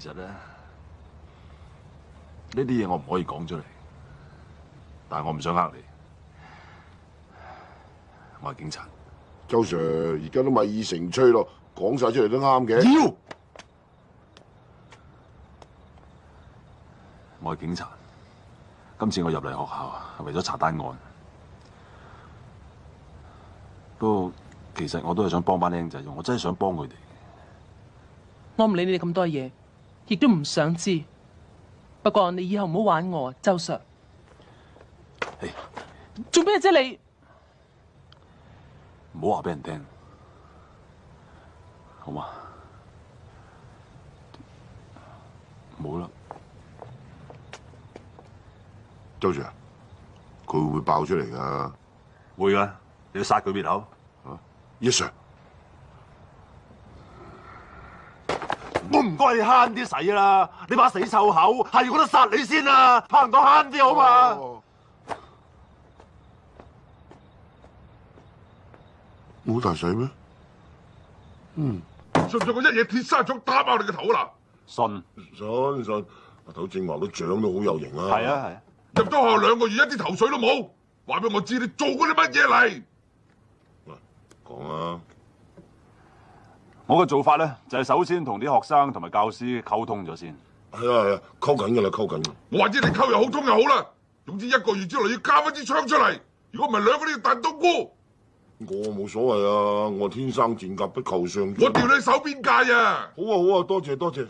其实咧，呢啲嘢我唔可以讲出嚟，但我唔想呃你。我系警察。周 Sir，而家都咪以成吹咯，讲晒出嚟都啱嘅。我系警察，今次我入嚟学校系为咗查单案。不过其实我都系想帮班僆仔，用，我真系想帮佢哋。我唔理你哋咁多嘢。亦都唔想知，不过你以后唔好玩我，周 Sir。做咩啫你？唔好话俾人听，好嘛？冇啦。周 Sir，佢会爆出嚟噶？会噶，你要杀佢灭口？啊，sir。我唔该你悭啲使啦，你把死臭口，系我得杀你先啦，怕唔到悭啲好嘛？冇大使咩？嗯，信唔信我一嘢铁砂掌打爆你个头啦？信信信，阿头正話都长到好有型啊！系啊系啊，入咗学两个月一啲头绪都冇，话俾我知你做過啲乜嘢嚟？喂，讲啊！我嘅做法咧，就系首先同啲学生同埋教师沟通咗先。系啊系啊，沟紧噶啦，沟紧我话知你沟又好通又好啦。总之一个月之内要交翻支枪出嚟，如果唔系两个都要弹冬菇。我冇所谓啊，我天生剑甲不求上我掉你手边界啊。好啊好啊，多谢多谢。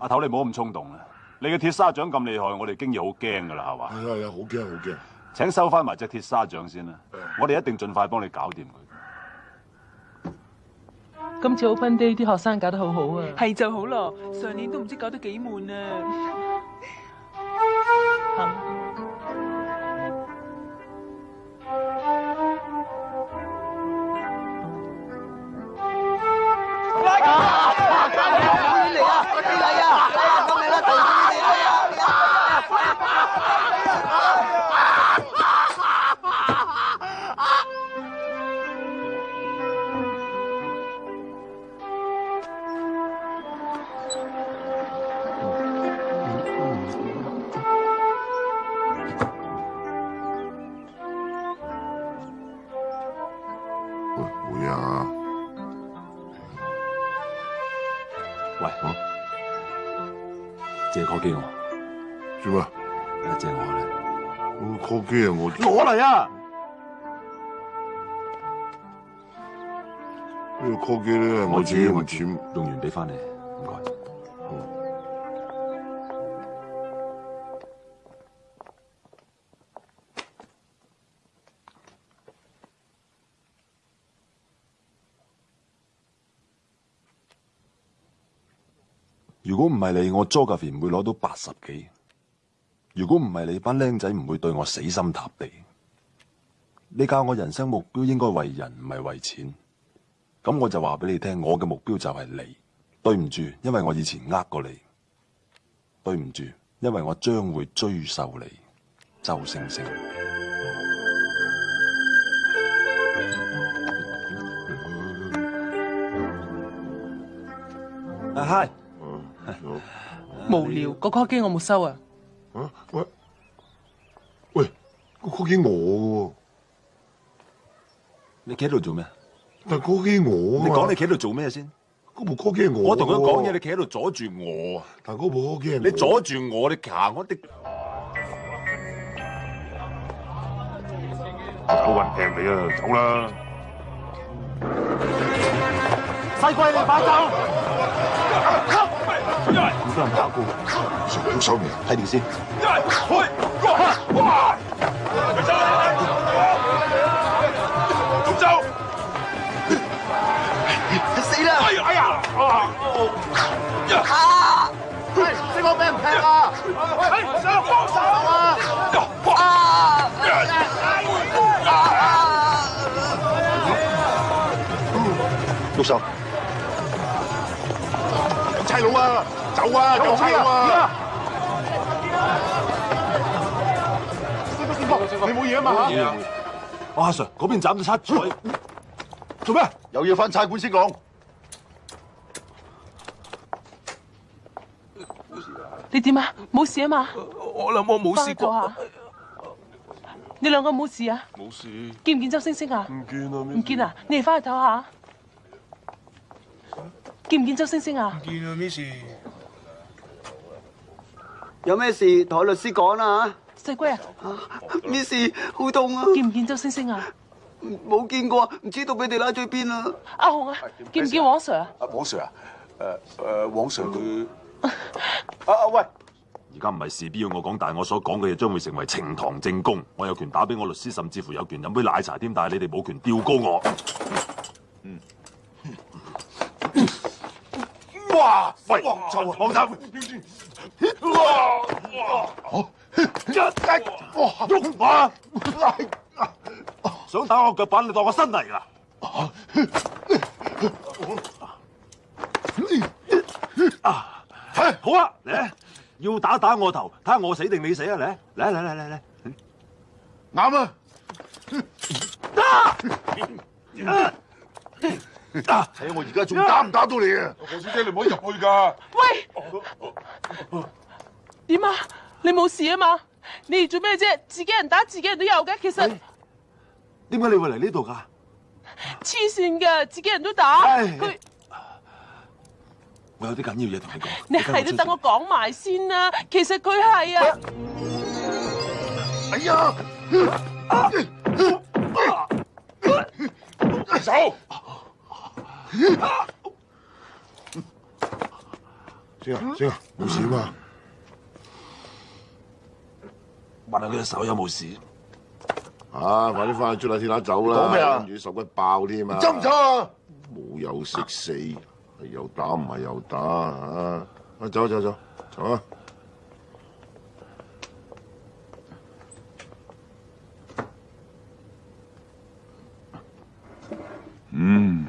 阿头你唔好咁冲动啊！你嘅铁砂掌咁厉害，我哋经已好惊噶啦，系嘛？系啊系啊，好惊好惊。请收翻埋只铁砂掌先啦，我哋一定尽快帮你搞掂佢。今次 Open Day 啲學生搞得好好啊，係就好咯，上年都唔知搞得幾悶啊。酷基啊！我攞嚟啊！呢个 call 机咧，我自己用钱用完俾翻你，唔该。如果唔系你，我 j o g e 唔会攞到八十几。如果唔系你班僆仔唔会对我死心塌地，你教我人生目标应该为人唔系为钱，咁我就话俾你听，我嘅目标就系你。对唔住，因为我以前呃过你，对唔住，因为我将会追受你，周星星。啊嗨！无聊，嗰个机我冇收啊。喂喂，个 call 机我，你企喺度做咩？但 call 机我，你讲你企喺度做咩先？嗰部 call 机我，我同佢讲嘢，你企喺度阻住我。啊！但嗰部 call 机，你阻住我，你行我，你走运平你啊，走啦！西关，你快走！打鼓，小心睇住先。一唔係。唔走。死啦！哎呀哎呀！啊！哎放手啊！啊！啊！啊！啊！好啊，啊？你冇嘢啊嘛？阿 Sir 嗰边斩咗七寸，做咩？有嘢翻差馆先讲。你点啊？冇事啊嘛？我谂我冇事。过你两个冇事啊？冇事。见唔见周星星啊？唔见啊唔见啊？你哋翻去睇下。见唔见周星星啊？唔见啊，Miss。有咩事，同律师讲啦吓。细龟啊，咩事？好痛啊！见唔见周星星啊？冇见过，唔知道俾你拉咗去边啦。阿红啊，见唔见 Sir 啊？阿 r 啊，诶诶，Sir 佢，阿 阿喂，而家唔系事，必要我讲，但系我所讲嘅嘢将会成为呈堂证供，我有权打俾我律师，甚至乎有权饮杯奶茶添，但系你哋冇权吊高我。嗯。哇！喂，我唔得。一击，哇！肉想打我脚板，你当我新嚟噶？啊！好啊，嚟，要打打我头，睇下我死定你死啊！嚟，嚟嚟嚟嚟嚟，啱啊！打！睇我而家仲打唔打到你啊！何小姐，你唔可以入去噶。喂，点啊？你冇事啊嘛？你做咩啫？自己人打自己人都有嘅。其实点解你会嚟呢度噶？黐线噶，自己人都打。佢，我有啲紧要嘢同你讲。你系都等我讲埋先啦。其实佢系啊。哎呀！走。先啊，先啊，冇事嘛？问下佢手有冇事？啊，快啲翻去捉下铁打走啦！做咩啊？手骨爆添啊！走唔走啊？冇有食死，系又打唔系又打啊！我走走走，啊！嗯。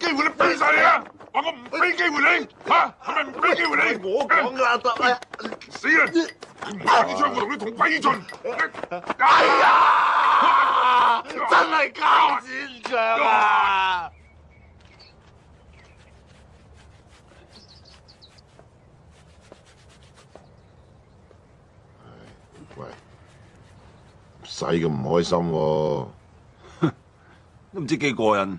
机会你俾晒你啊！話我唔俾机会你，吓系咪唔俾机会你？我讲嘅阿你咩？死我啲枪我同你同归于尽！哎呀，真系交现场啊！喂，使咁唔开心，都唔知几过瘾。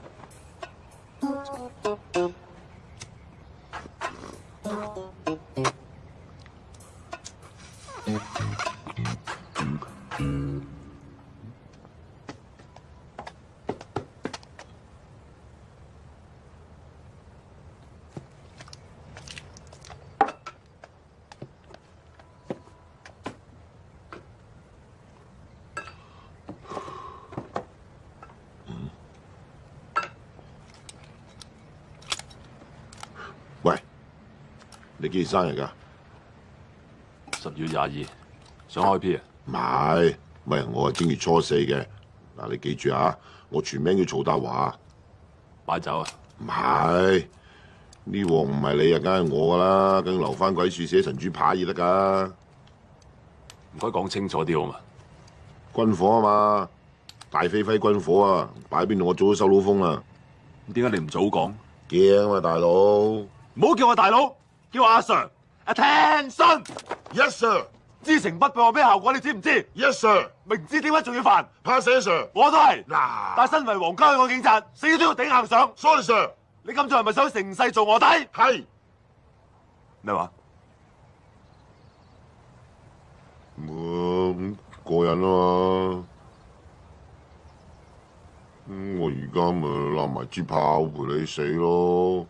几月生日噶？十月廿二。想开 P 啊？唔系，系，我系正月初四嘅。嗱，你记住啊，我全名叫曹德华。摆酒啊？唔系，呢镬唔系你啊，梗系我噶啦。梗留翻鬼树写神主牌而得噶。唔该讲清楚啲好嘛？军火啊嘛，大飞飞军火啊，摆边度我早都收到风啦。点解你唔早讲？惊啊大佬。唔好叫我大佬。叫阿 Sir，attention。信 e Sir，知情不报咩效果？你知唔知？e Sir 明知点解仲要犯？怕死 Sir，我都系。嗱，但身为皇家港警察，死都要顶硬上。Sorry Sir，你咁做系咪想成世做卧底？系咩话？唔过瘾啊嘛！咁我而家咪攬埋支炮陪你死咯！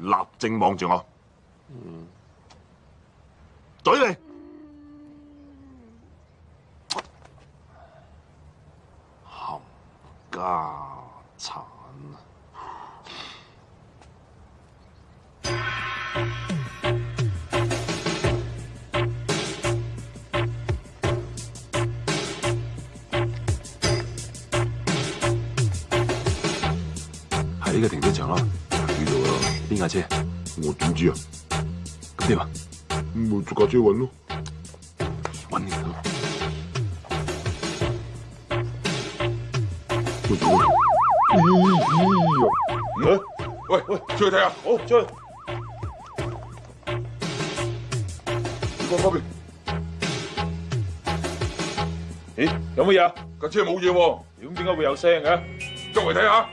立正望住我，怼你。冚家铲，喺呢个停车场咯。边架车？我点知啊？咁点啊？咪捉架车搵咯，搵你。喂喂，出去睇下，好，周围。你过旁边。咦？有乜嘢？架车冇嘢喎，点？点解会有声嘅？周围睇下。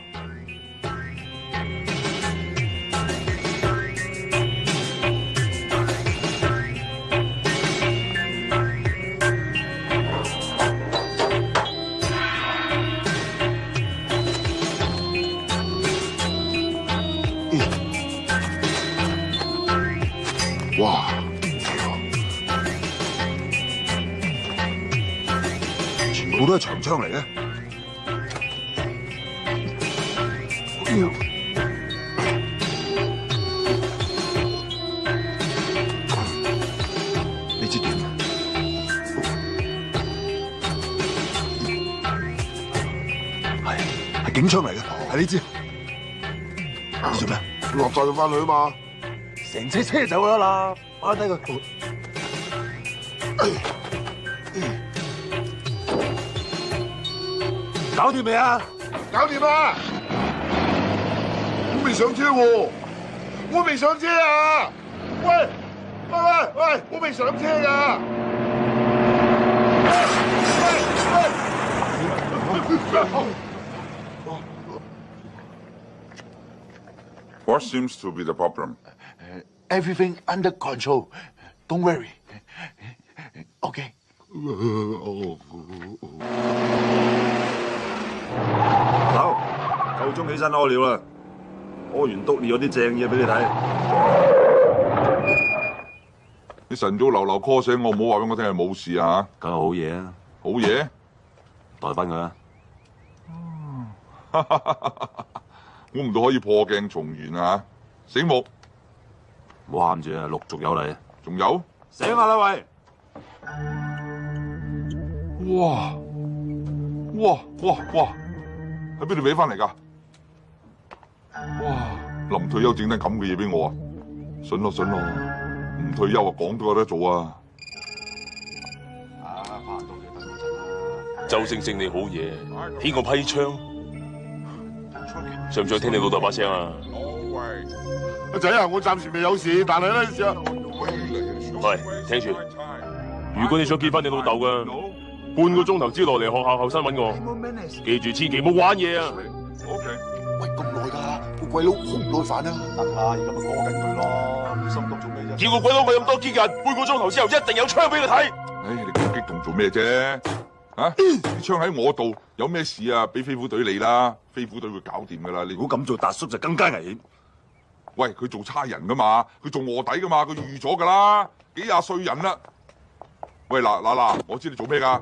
枪嚟嘅，呢支点系系警枪嚟嘅，系呢支。做咩？落载佢翻去啊嘛？成车车走咗啦。啊，呢个。未啊？搞掂啦！我未上车喎，我未上车啊！喂喂喂喂，我未上车啊！喂喂！What seems to be the problem? Everything under control. Don't worry. Okay. 走，够钟起身屙尿啦，屙完督尿有啲正嘢俾你睇。你晨早流流 call 醒我，唔好话俾我听系冇事啊，梗系好嘢啊，好嘢，代翻佢啦。估唔到可以破镜重圆啊，醒目，唔好喊住啊，陆续有嚟，仲有，醒下啦喂，哇！哇哇哇！喺边度俾翻嚟噶？哇！临退休整得咁嘅嘢俾我啊！信咯信咯，唔退休啊，讲都有得做啊！啊，到周星星你好嘢，起个批枪？想唔想听你老豆把声啊？阿仔啊，我暂时未有事，但系咧就系听住，如果你想见翻你老豆噶。半个钟头之落嚟学校后山揾我，记住千祈冇玩嘢啊！O K，喂，咁耐噶个鬼佬好唔耐烦啊！得啦，而家咪讲紧佢咯，心急做咩啫！叫个鬼佬咪咁多激人，半个钟头之后一定有枪俾佢睇！唉，你咁激动做咩啫？啊！枪喺我度，有咩事啊？俾飞虎队你啦，飞虎队会搞掂噶啦！你如果咁做，达叔就更加危险。喂，佢做差人噶嘛，佢做卧底噶嘛，佢预咗噶啦，几廿岁人啦。喂嗱嗱嗱，我知你做咩噶？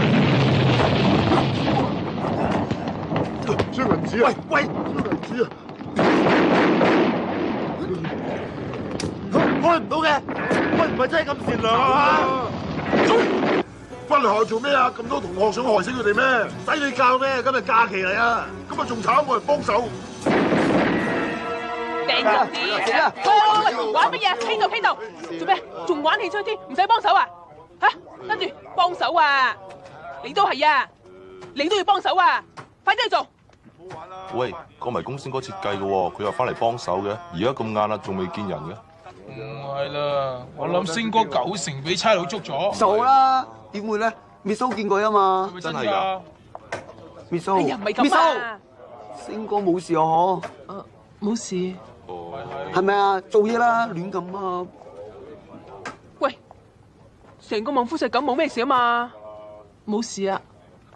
喂喂，开唔到嘅，喂唔系真系咁善良啊！翻嚟做咩啊？咁多同学想害死佢哋咩？使你教咩？今日假期嚟啊，咁啊仲惨我嚟帮手？顶咗啲，喂喂喂，玩乜嘢？倾到倾到，做咩？仲玩气吹添？唔使帮手啊？吓，跟住帮手啊！你都系啊，你都要帮手啊！快啲去做！喂，讲埋公司哥设计嘅，佢又翻嚟帮手嘅，而家咁晏啦，仲未见人嘅。唔系啦，我谂星哥九成俾差佬捉咗。傻啦，点会咧 m i c h 见过啊嘛，真系噶。m i c h e l l m i c h 星哥冇事啊嗬。冇事。系咪啊？做嘢啦，乱咁啊！喂，成个望夫石咁，冇咩事啊嘛，冇事啊。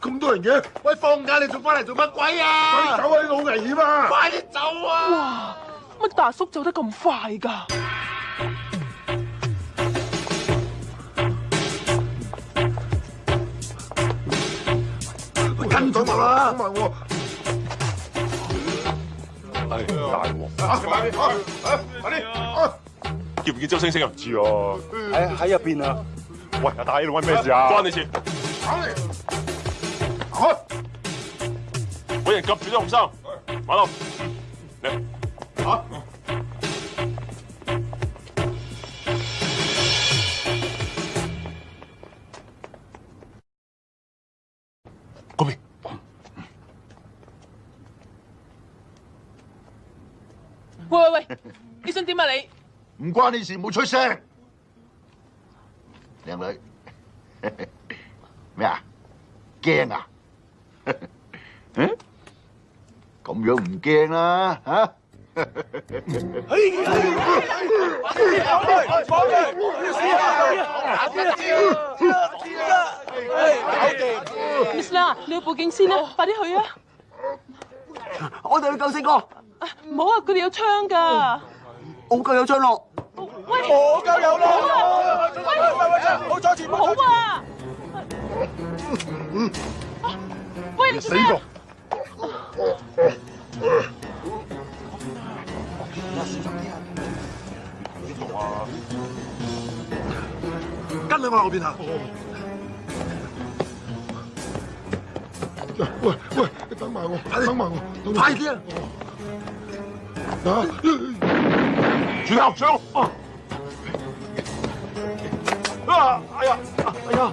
咁多人嘅，喂，放假你仲翻嚟做乜鬼啊？快啲走啊！呢度好危险啊！快啲走啊！哇，乜大叔走得咁快噶？我咗上啦！系大王，快快快啲！叫唔叫周星星入住啊？喺喺入边啊！喂，阿大，你度关咩事啊？关你事？我人夹住咗，唔马龙，嚟，吓，喂喂喂，你想点啊？你唔关你事，唔好出声。靓女，咩啊？惊啊？咁样唔惊啦吓！搞掂，快跑！快跑！啦，你要报警先啦，快啲去啊！我哋去救四哥。唔好啊，佢哋有枪噶。我够有枪咯。我够有咯。喂，喂，喂，喂，唔好再前跑。好啊。你谁走？跟你下我边啊？喂喂，等埋我，等埋我，快啲啊！啊，住头上啊！啊，哎呀，哎呀。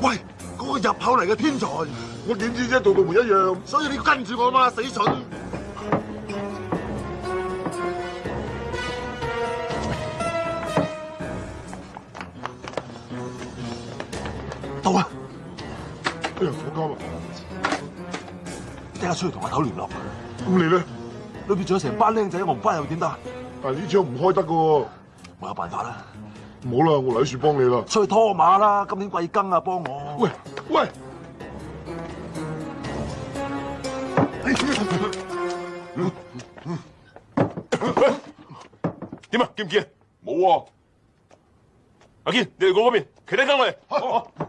喂，嗰个入口嚟嘅天才，我点知啫，同个门一样。所以你要跟住我嘛，死蠢。到啊！哎呀，好急啊！即刻出去同阿头联络。咁你咧？里边仲有成班靓仔，我唔翻又点得？但系呢张唔开得噶，我有办法啦。唔好啦，我黎树帮你啦。出去拖马啦，今年贵庚啊，帮我。喂喂，点啊？见唔见？冇啊！阿坚，你嚟我嗰边，其他跟我嚟。好。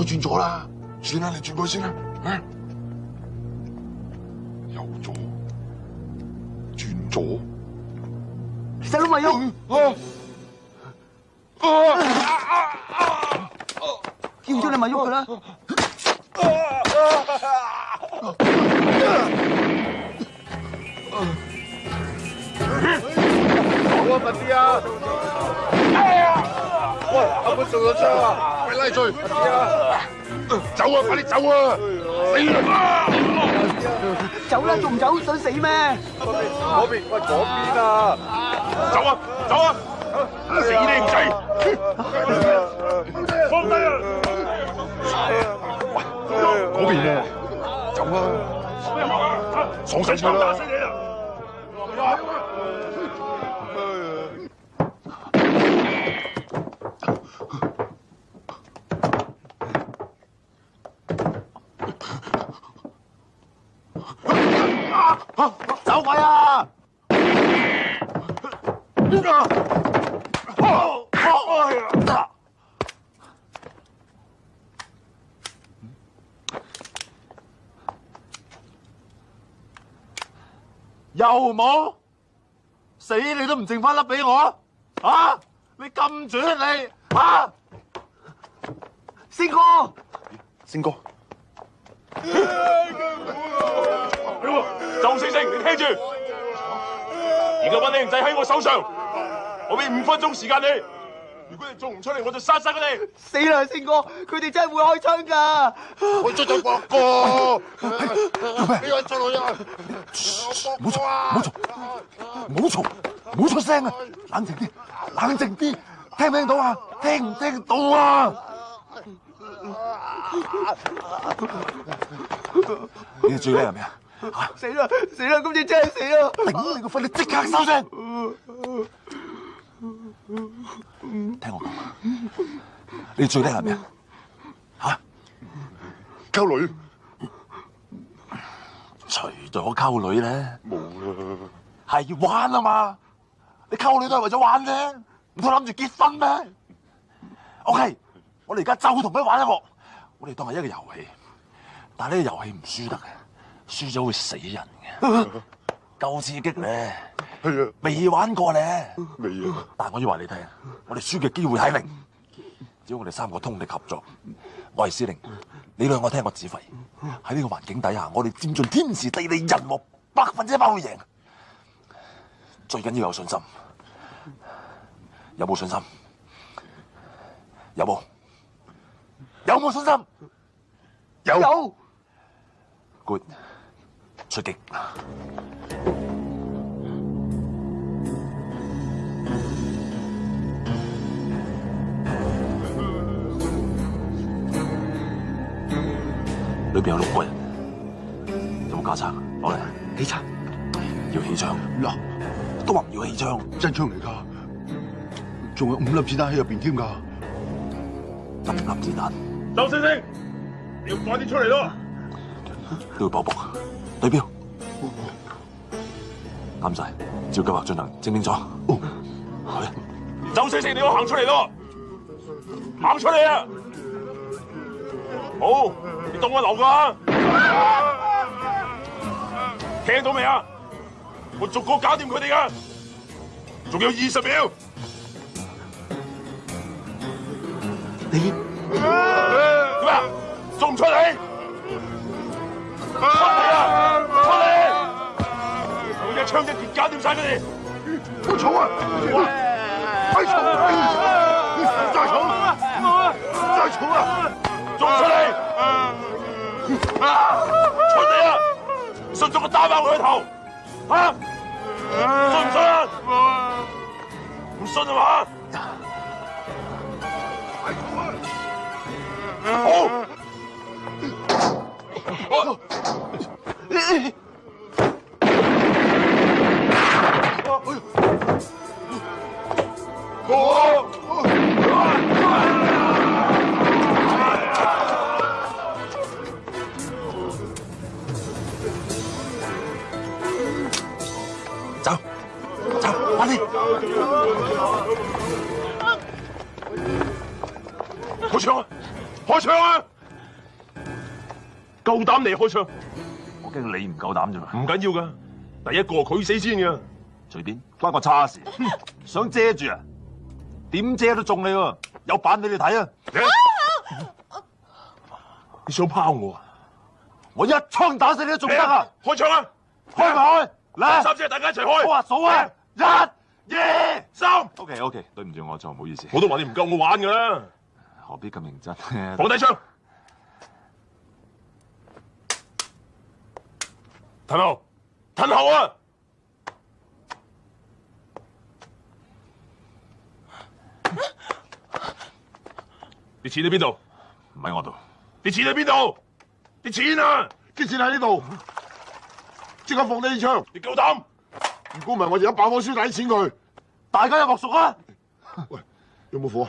我转咗啦，算啦，你转去先啦。右左，转咗。细佬咪喐，叫咗你咪喐佢啦。我唔得啊！喂，阿妹做咗出啊？拉出走啊！快啲走啊！死啦！走啦！仲唔走？想死咩？嗰边喂，嗰边啊！走啊！走啊！死你仔！放低啊！嗰边啊，走啊！上山去啦！走鬼啊！又冇？死你都唔剩翻粒俾我啊！你咁啊你啊！星哥，星哥。就星星，你听住。而家把靓仔喺我手上，我俾五分钟时间你。如果你做唔出嚟，我就杀晒佢哋。死啦，星哥，佢哋真系会开枪噶。我出咗国，做咩？唔好嘈，唔好嘈，唔好嘈，唔好出声啊！冷静啲，冷静啲，听唔听到啊？听唔听到啊？你最叻系咩啊？吓！死啦死啦，今次真系死啦！顶你个肺，你即刻收声！听我讲，你最叻系咩啊？吓？沟女？除咗沟女咧？冇啦。系玩啊嘛？你沟女都系为咗玩啫，唔通谂住结婚咩？O K，我哋而家就同佢玩一乐？我哋当系一个游戏，但呢个游戏唔输得嘅，输咗会死人嘅，够 刺激咧，未玩过咧，未啊！但我要话你听，我哋输嘅机会系零，只要我哋三个通力合作，我系司令，你两个听我指挥。喺呢个环境底下，我哋占尽天时地利人和，百分之一百会赢。最紧要有信心，有冇信心？有冇？有冇信心？有。有 Good，出击。里边有六个人，有冇加枪？攞嚟。起枪？要起枪。攞。都话唔要起枪。真枪嚟噶，仲有五粒子弹喺入边添噶。五粒子弹。周星星，你要快啲出嚟咯！刘宝宝，对表，啱晒，照计划进行清点咗。周星星，你要行出嚟咯，行出嚟啊！好，你当我流噶、啊？听到未啊？我逐个搞掂佢哋噶，仲有二十秒。你。做咩？送出嚟！出嚟啊，出嚟！我一枪一支，搞掂晒佢哋。好重啊！好重！再重！再重啊！再重啊！送出嚟！出嚟啊！信就我打爆佢头，啊！信唔信？唔信啊嘛？哦。好，哎。哦。走。走，阿飞。投降。开枪啊！够胆嚟开枪？我惊你唔够胆咋嘛？唔紧要噶，第一个佢死先噶，随便关我叉事。想遮住啊？点遮都中你喎，有板俾你睇啊！你想抛我啊？我一枪打死你都仲得啊！开枪啊！开唔开？嚟！三只大家一齐开。我话数啊，一、二、三。O K O K，对唔住我错，唔好意思。我都话你唔够我玩噶啦。何必咁认真？放低枪！陈豪，陈豪啊！啲钱喺边度？唔喺我度。啲钱喺边度？啲钱啊！啲钱喺呢度。即刻放低支枪！你够胆？如果唔系，我就一把方叔打钱佢。大家有莫熟啊？喂，有冇火？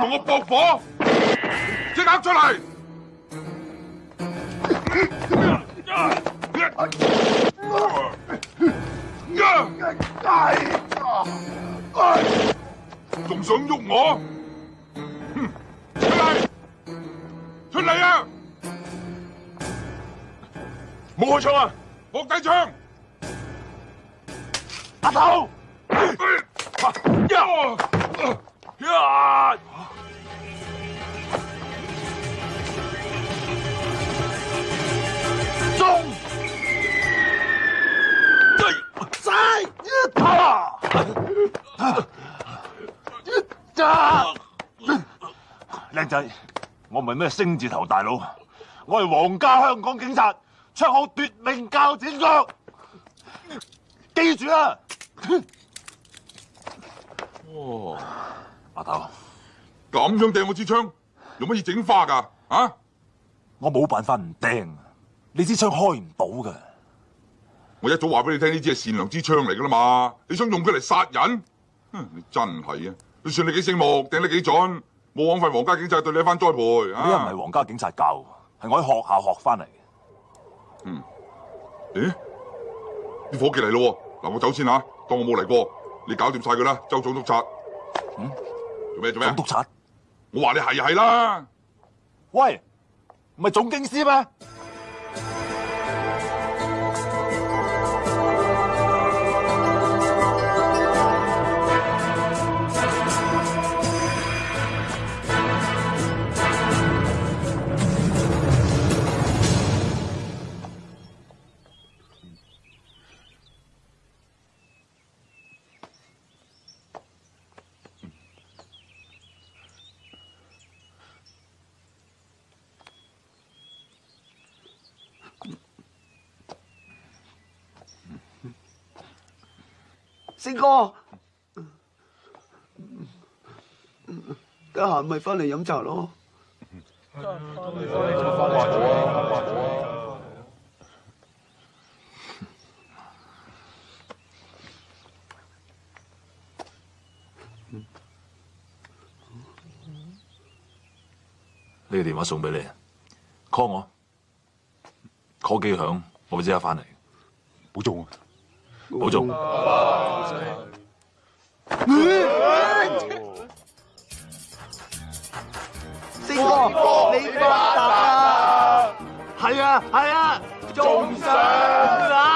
同我爆火，即刻出嚟！仲想喐我？出嚟！出嚟啊！冇开枪啊！卧底枪，阿头！呀！呀！啊！靓仔，我唔系咩星字头大佬，我系皇家香港警察，绰号夺命教剪脚。记住啦，哇，阿头，咁样掟我支枪，用乜嘢整花噶？啊？我冇办法唔掟，你支枪开唔到噶。我一早话俾你听呢支系善良之枪嚟噶啦嘛，你想用佢嚟杀人？哼，你真系啊！你算你几醒目，掟得几准，冇枉费皇家警察对你一番栽培。我唔系皇家警察教，系我喺学校学翻嚟嘅。嗯？咦？啲伙计嚟咯，嗱，我走先吓，当我冇嚟过。你搞掂晒佢啦，周总督察。嗯？做咩？做咩？督察？我话你系系啦。喂，唔系总警司咩？哥，得闲咪翻嚟饮茶咯。呢个电话送俾你，call 我，call 机响，我咪即刻翻嚟。中啊！保重。星哥，你发达啊？系啊，系啊，仲想。